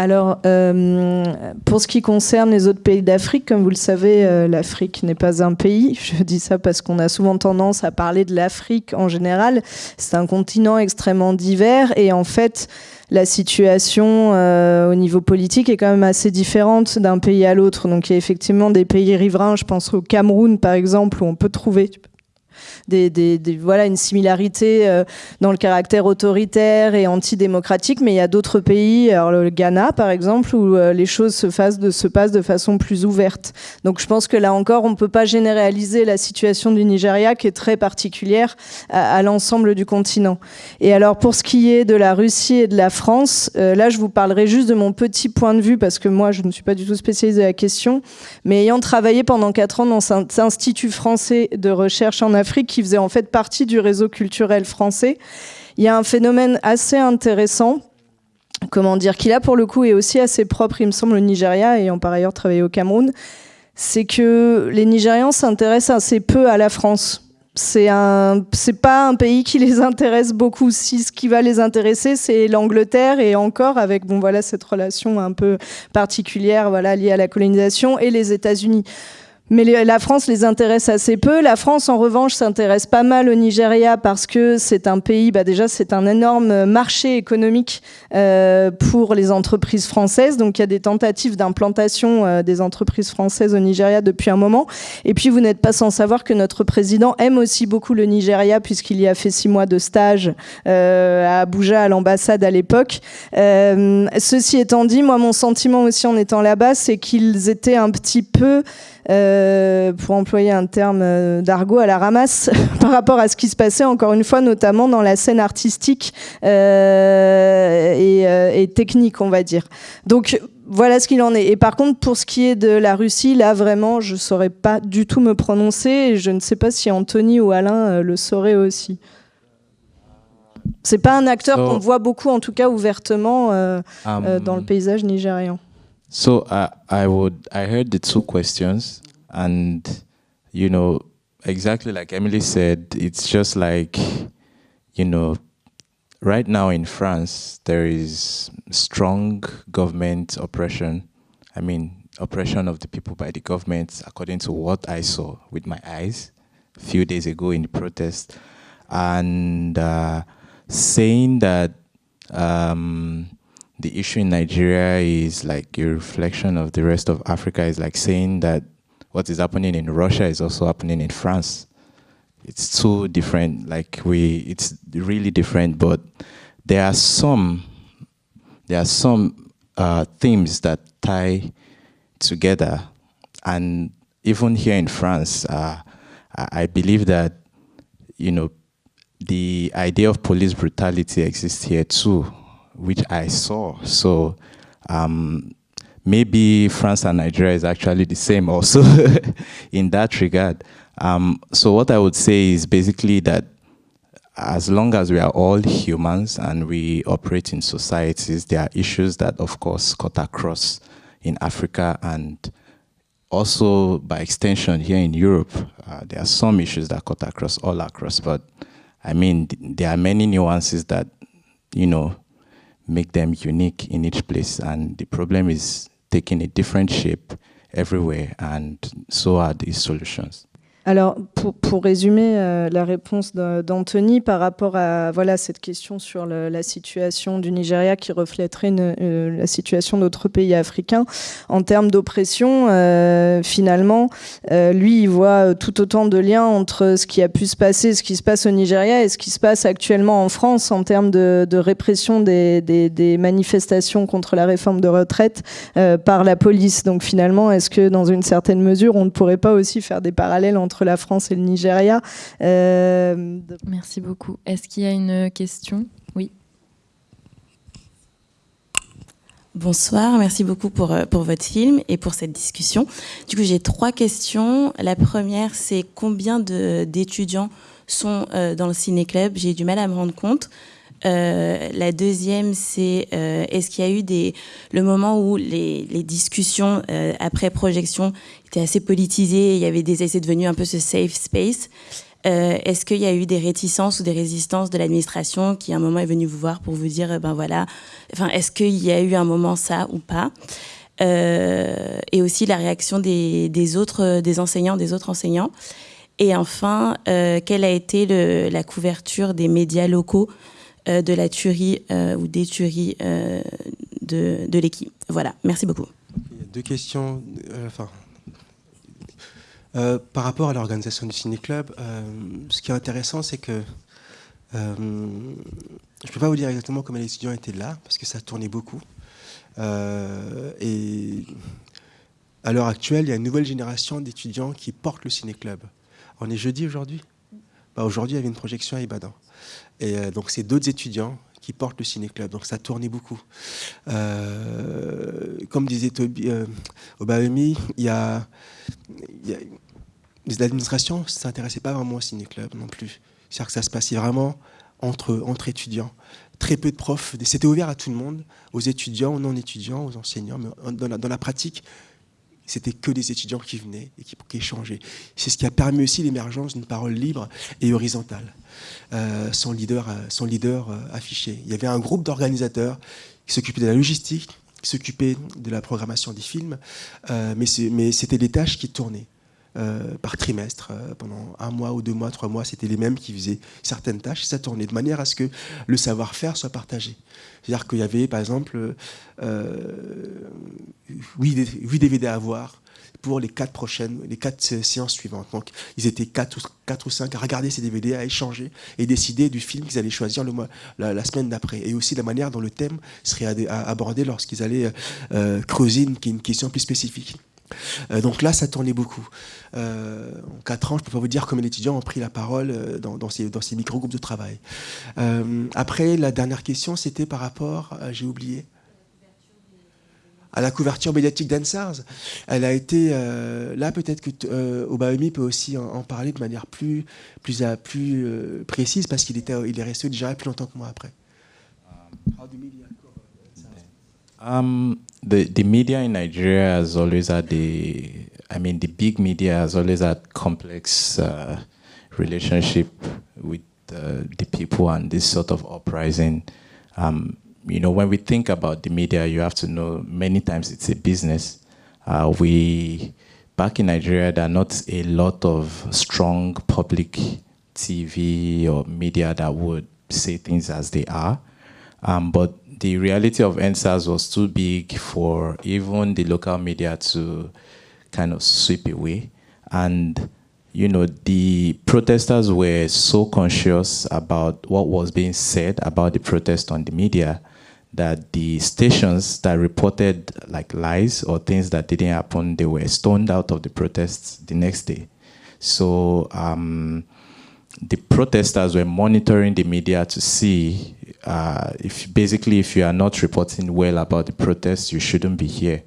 Alors, euh, pour ce qui concerne les autres pays d'Afrique, comme vous le savez, euh, l'Afrique n'est pas un pays. Je dis ça parce qu'on a souvent tendance à parler de l'Afrique en général. C'est un continent extrêmement divers et en fait, la situation euh, au niveau politique est quand même assez différente d'un pays à l'autre. Donc, il y a effectivement des pays riverains. Je pense au Cameroun, par exemple, où on peut trouver voilà, une similarité euh, dans le caractère autoritaire et antidémocratique, mais il y a d'autres pays, alors le Ghana par exemple, où euh, les choses se, de, passent de façon plus ouverte. Donc je pense que là encore, on ne peut pas généraliser la situation du Nigeria qui est très particulière à, l'ensemble du continent. Et alors pour ce qui est de la Russie et de la France, euh, là je vous parlerai juste de mon petit point de vue parce que moi je ne suis pas du tout spécialisée à la question, mais ayant travaillé pendant quatre ans dans cet institut français de recherche en Afrique qui faisait en fait partie du réseau culturel français, il y a un phénomène assez intéressant comment dire, qui là pour le coup est aussi assez propre, il me semble, au Nigeria, ayant par ailleurs travaillé au Cameroun, c'est que les Nigérians s'intéressent assez peu à la France. C'est un, c'est pas un pays qui les intéresse beaucoup. Si ce qui va les intéresser, c'est l'Angleterre et encore avec bon voilà cette relation un peu particulière voilà liée à la colonisation et les États-Unis. Mais la France les intéresse assez peu. La France, en revanche, s'intéresse pas mal au Nigeria parce que c'est un pays, bah déjà, c'est un énorme marché économique euh, pour les entreprises françaises. Donc, il y a des tentatives d'implantation euh, des entreprises françaises au Nigeria depuis un moment. Et puis, vous n'êtes pas sans savoir que notre président aime aussi beaucoup le Nigeria puisqu'il y a fait six mois de stage euh, à Abuja, à l'ambassade à l'époque. Euh, ceci étant dit, moi, mon sentiment aussi en étant là-bas, c'est qu'ils étaient un petit peu euh, pour employer un terme euh, d'argot, à la ramasse par rapport à ce qui se passait, encore une fois, notamment dans la scène artistique euh, et, et, technique, on va dire. Donc, voilà ce qu'il en est. Et par contre, pour ce qui est de la Russie, là, vraiment, je ne saurais pas du tout me prononcer. Et je ne sais pas si Anthony ou Alain le sauraient aussi. C'est pas un acteur qu'on voit beaucoup, en tout cas ouvertement, euh, um, euh, dans le paysage nigérian. So I, I would I heard the two questions, and you know exactly like Emily said, it's just like you know right now in France there is strong government oppression. I mean oppression of the people by the government, according to what I saw with my eyes a few days ago in the protest, and uh, saying that. Um, the issue in Nigeria is like a reflection of the rest of Africa is like saying that what is happening in Russia is also happening in France. It's two different, like we, it's really different, but there are some, there are some uh, themes that tie together. And even here in France, uh, I believe that, you know, the idea of police brutality exists here too which I saw. So um, maybe France and Nigeria is actually the same also in that regard. Um, so what I would say is basically that as long as we are all humans and we operate in societies, there are issues that, of course, cut across in Africa and also by extension here in Europe. Uh, there are some issues that cut across all across, but I mean, there are many nuances that, you know, make them unique in each place. And the problem is taking a different shape everywhere, and so are these solutions. Alors, pour, résumer euh, la réponse d'Anthony par rapport à voilà, cette question sur la situation du Nigeria qui reflèterait euh, la situation d'autres pays africains, en termes d'oppression, euh, finalement, lui, il voit tout autant de liens entre ce qui a pu se passer, ce qui se passe au Nigeria et ce qui se passe actuellement en France en termes de, répression des, des, manifestations contre la réforme de retraite par la police. Donc finalement, est-ce que dans une certaine mesure, on ne pourrait pas aussi faire des parallèles entre entre la France et le Nigeria. Euh, Merci beaucoup. Est-ce qu'il y a une question? Oui. Bonsoir, merci beaucoup pour, euh, pour votre film et pour cette discussion. Du coup, j'ai trois questions. La première, c'est combien d'étudiants sont euh, dans le ciné-club? J'ai du mal à me rendre compte. Euh, la deuxième, c'est euh, est-ce qu'il y a eu des, le moment où les, les discussions euh, après projection étaient assez politisées, il y avait des essais devenus un peu ce safe space. Est-ce qu'il y a eu des réticences ou des résistances de l'administration qui à un moment est venu vous voir pour vous dire ben voilà, enfin est-ce qu'il y a eu un moment ça ou pas? Et aussi la réaction des, des autres, des enseignants, des autres enseignants. Et enfin, quelle a été le, la couverture des médias locaux de la tuerie euh, ou des tueries euh, de, de l'équipe. Voilà, merci beaucoup. Deux questions. enfin, Euh, par rapport à l'organisation du ciné-club, euh, ce qui est intéressant, c'est que euh, je ne peux pas vous dire exactement comment les étudiants étaient là, parce que ça tournait beaucoup. et à l'heure actuelle, il y a une nouvelle génération d'étudiants qui portent le ciné-club. On est jeudi aujourd'hui? Bah, Aujourd'hui, il y avait une projection à Ibadan. Et donc, c'est d'autres étudiants qui portent le ciné-club. Donc, ça tournait beaucoup. comme disait Obahemi, il y a, l'administration ne s'intéressait pas vraiment au ciné-club non plus. C'est-à-dire que ça se passait vraiment entre, étudiants. Très peu de profs. C'était ouvert à tout le monde, aux étudiants, aux non-étudiants, aux enseignants. Mais dans la pratique, c'était que des étudiants qui venaient et qui, qui échangeaient. C'est ce qui a permis aussi l'émergence d'une parole libre et horizontale, euh, son leader, euh, euh, affiché. Il y avait un groupe d'organisateurs qui s'occupaient de la logistique, qui s'occupaient de la programmation des films, mais c'était des tâches qui tournaient. Euh, par trimestre. Euh, pendant un mois ou deux mois, trois mois, c'était les mêmes qui faisaient certaines tâches ça tournait de manière à ce que le savoir-faire soit partagé. C'est-à-dire qu'il y avait, par exemple, euh, 8, DVD à voir pour les quatre prochaines, les quatre séances suivantes. Donc, ils étaient quatre ou, quatre ou cinq à regarder ces DVD, à échanger et décider du film qu'ils allaient choisir le mois, la, semaine d'après. Et aussi la manière dont le thème serait abordé lorsqu'ils allaient euh, creuser une question plus spécifique. Euh, donc là, ça tournait beaucoup. Euh, en quatre ans, je ne peux pas vous dire combien d'étudiants ont pris la parole euh, dans, ces, micro-groupes de travail. après, la dernière question, c'était par rapport, j'ai oublié, à la couverture médiatique d'Ansars. Elle a été, là peut-être que euh, peut aussi en, parler de manière plus, plus, plus précise parce qu'il il est resté déjà plus longtemps que moi après. Um, the the media in Nigeria has always had the, I mean, the big media has always had complex uh, relationship with uh, the people and this sort of uprising. Um, you know, when we think about the media, you have to know many times it's a business. Uh, we back in Nigeria, there are not a lot of strong public TV or media that would say things as they are. Um, but the reality of NSAS was too big for even the local media to kind of sweep away. And, you know, the protesters were so conscious about what was being said about the protest on the media that the stations that reported like lies or things that didn't happen, they were stoned out of the protests the next day. So um, the protesters were monitoring the media to see uh, if basically if you are not reporting well about the protests, you shouldn't be here,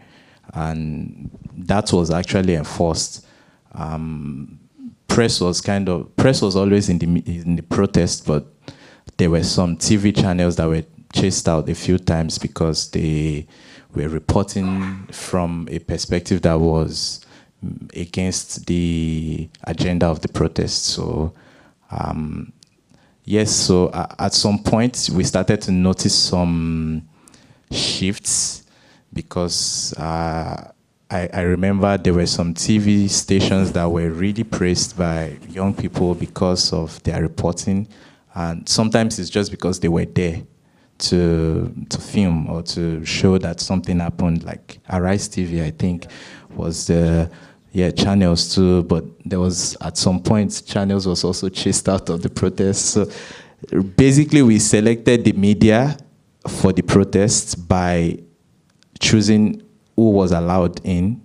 and that was actually enforced. Um, press was kind of press was always in the in the protest, but there were some TV channels that were chased out a few times because they were reporting from a perspective that was against the agenda of the protest. So um, yes, so uh, at some point we started to notice some shifts because uh, I, I, remember there were some TV stations that were really praised by young people because of their reporting, and sometimes it's just because they were there to to film or to show that something happened. Like Arise TV, I think, was the yeah, channels too, but there was at some point channels was also chased out of the protests. So basically we selected the media for the protests by choosing who was allowed in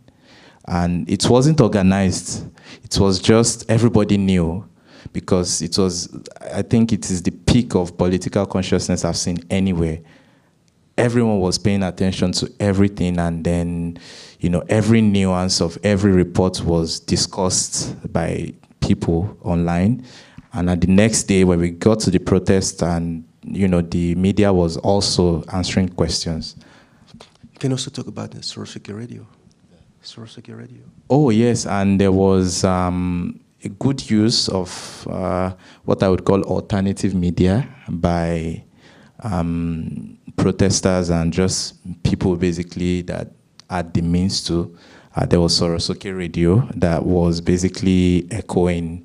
and it wasn't organized. It was just everybody knew because it was, I think it is the peak of political consciousness I've seen anywhere. Everyone was paying attention to everything and then you know, every nuance of every report was discussed by people online. And at the next day, when we got to the protest, and you know, the media was also answering questions. You can also talk about the Sorosaki Radio. Sorosaki Radio. Oh yes, and there was um, a good use of uh, what I would call alternative media by um, protesters and just people basically that had the means to. Uh, there was Sorosoke Radio that was basically echoing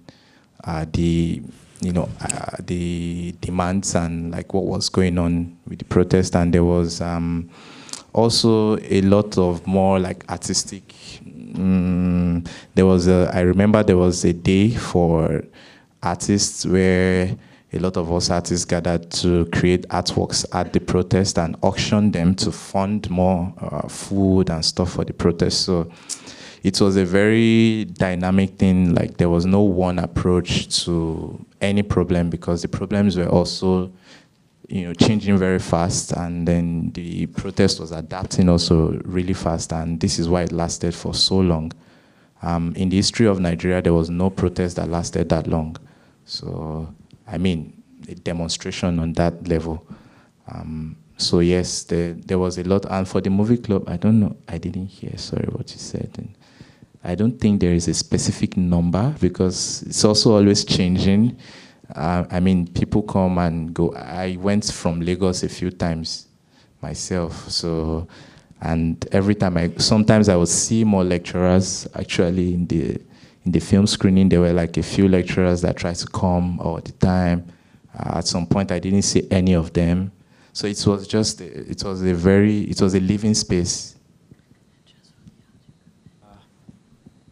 uh, the you know uh, the demands and like what was going on with the protest, and there was um, also a lot of more like artistic mm, there was a, I remember there was a day for artists where a lot of us artists gathered to create artworks at the protest and auction them to fund more uh, food and stuff for the protest. So it was a very dynamic thing. Like there was no one approach to any problem because the problems were also you know, changing very fast and then the protest was adapting also really fast and this is why it lasted for so long. Um, in the history of Nigeria, there was no protest that lasted that long. So, I mean, a demonstration on that level. Um, so yes, there, there was a lot. And for the movie club, I don't know, I didn't hear, sorry what you said. And I don't think there is a specific number because it's also always changing. Uh, I mean, people come and go. I went from Lagos a few times myself, so and every time I, sometimes I would see more lecturers actually in the in the film screening. There were like a few lecturers that tried to come all the time. Uh, at some point, I didn't see any of them. So it was just, it was a very, it was a living space.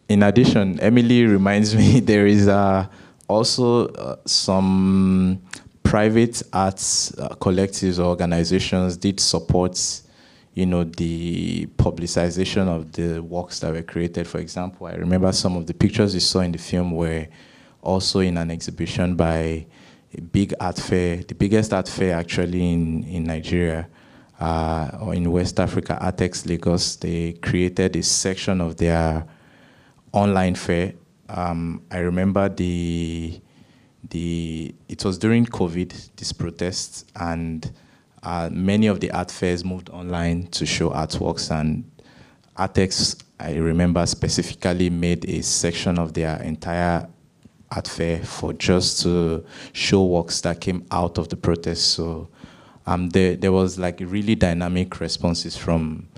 In addition, Emily reminds me there is uh, also uh, some private arts uh, collectives or organizations did support you know, the publicization of the works that were created. For example, I remember some of the pictures you saw in the film were also in an exhibition by a big art fair, the biggest art fair actually in, in Nigeria uh, or in West Africa, Artex Lagos. They created a section of their online fair. Um, I remember the, the, it was during COVID, this protest, and uh, many of the art fairs moved online to show artworks and Artex, I remember specifically made a section of their entire art fair for just to show works that came out of the protest. So um, there, there was like really dynamic responses from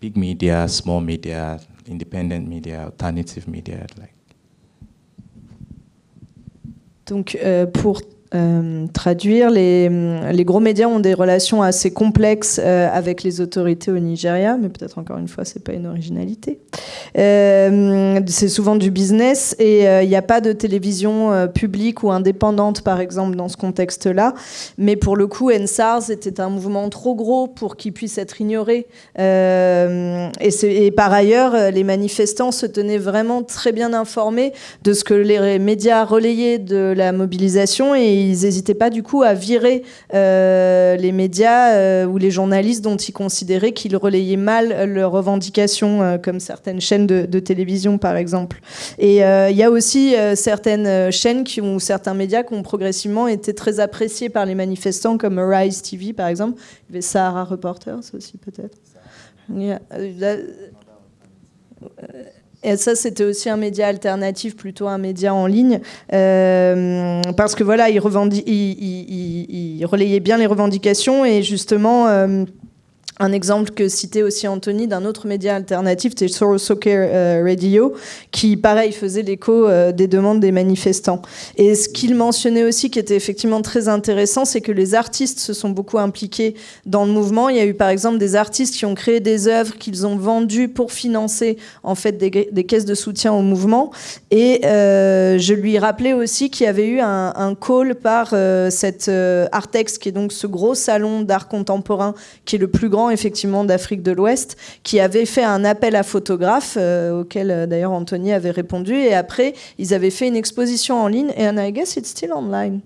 big media, small media, independent media, alternative media. Like. Donc, euh, pour Euh, traduire. Les, gros médias ont des relations assez complexes euh, avec les autorités au Nigeria, mais peut-être encore une fois, c'est pas une originalité. Euh, c'est souvent du business et il n'y a pas de télévision publique ou indépendante, par exemple, dans ce contexte-là. Mais pour le coup, NSARS était un mouvement trop gros pour qu'il puisse être ignoré. Et, et, par ailleurs, les manifestants se tenaient vraiment très bien informés de ce que les médias relayaient de la mobilisation et ils n'hésitaient pas du coup à virer euh, les médias euh, ou les journalistes dont ils considéraient qu'ils relayaient mal leurs revendications, euh, comme certaines chaînes de, télévision par exemple. Et il y a aussi certaines chaînes qui ont, ou certains médias qui ont progressivement été très appréciés par les manifestants, comme Rise TV par exemple. Il y avait Sahara Reporters aussi peut-être. Et ça, c'était aussi un média alternatif, plutôt un média en ligne, euh, parce que voilà, il, relayait bien les revendications et justement. Euh, un exemple que citait aussi Anthony d'un autre média alternatif, c'était Soros Soccer euh, Radio, qui, pareil, faisait l'écho euh, des demandes des manifestants. Et ce qu'il mentionnait aussi, qui était effectivement très intéressant, c'est que les artistes se sont beaucoup impliqués dans le mouvement. Il y a eu, par exemple, des artistes qui ont créé des œuvres qu'ils ont vendues pour financer, en fait, des, caisses de soutien au mouvement. Et euh, je lui rappelais aussi qu'il y avait eu un, un call par euh, cette Artex, qui est donc ce gros salon d'art contemporain, qui est le plus grand effectivement d'Afrique de l'Ouest qui avait fait un appel à photographes euh, auquel euh, d'ailleurs Anthony avait répondu et après ils avaient fait une exposition en ligne et I guess it's still online.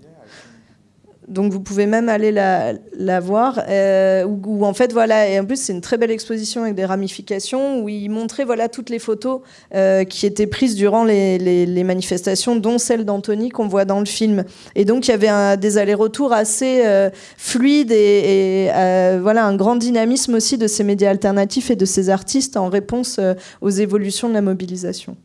Donc vous pouvez même aller la, voir. Euh, en fait voilà, et en plus c'est une très belle exposition avec des ramifications où il montrait voilà toutes les photos euh, qui étaient prises durant les, manifestations, dont celle d'Anthony qu'on voit dans le film. Et donc il y avait un, des allers-retours assez euh, fluides et, et euh, voilà un grand dynamisme aussi de ces médias alternatifs et de ces artistes en réponse aux évolutions de la mobilisation.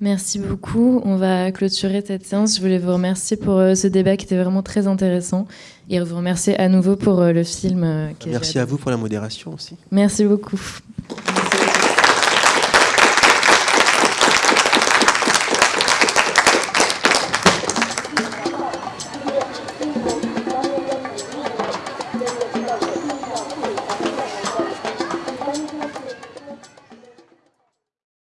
Merci beaucoup. On va clôturer cette séance. Je voulais vous remercier pour euh, ce débat qui était vraiment très intéressant et vous remercier à nouveau pour euh, le film. Merci à vous pour la modération aussi. Merci beaucoup.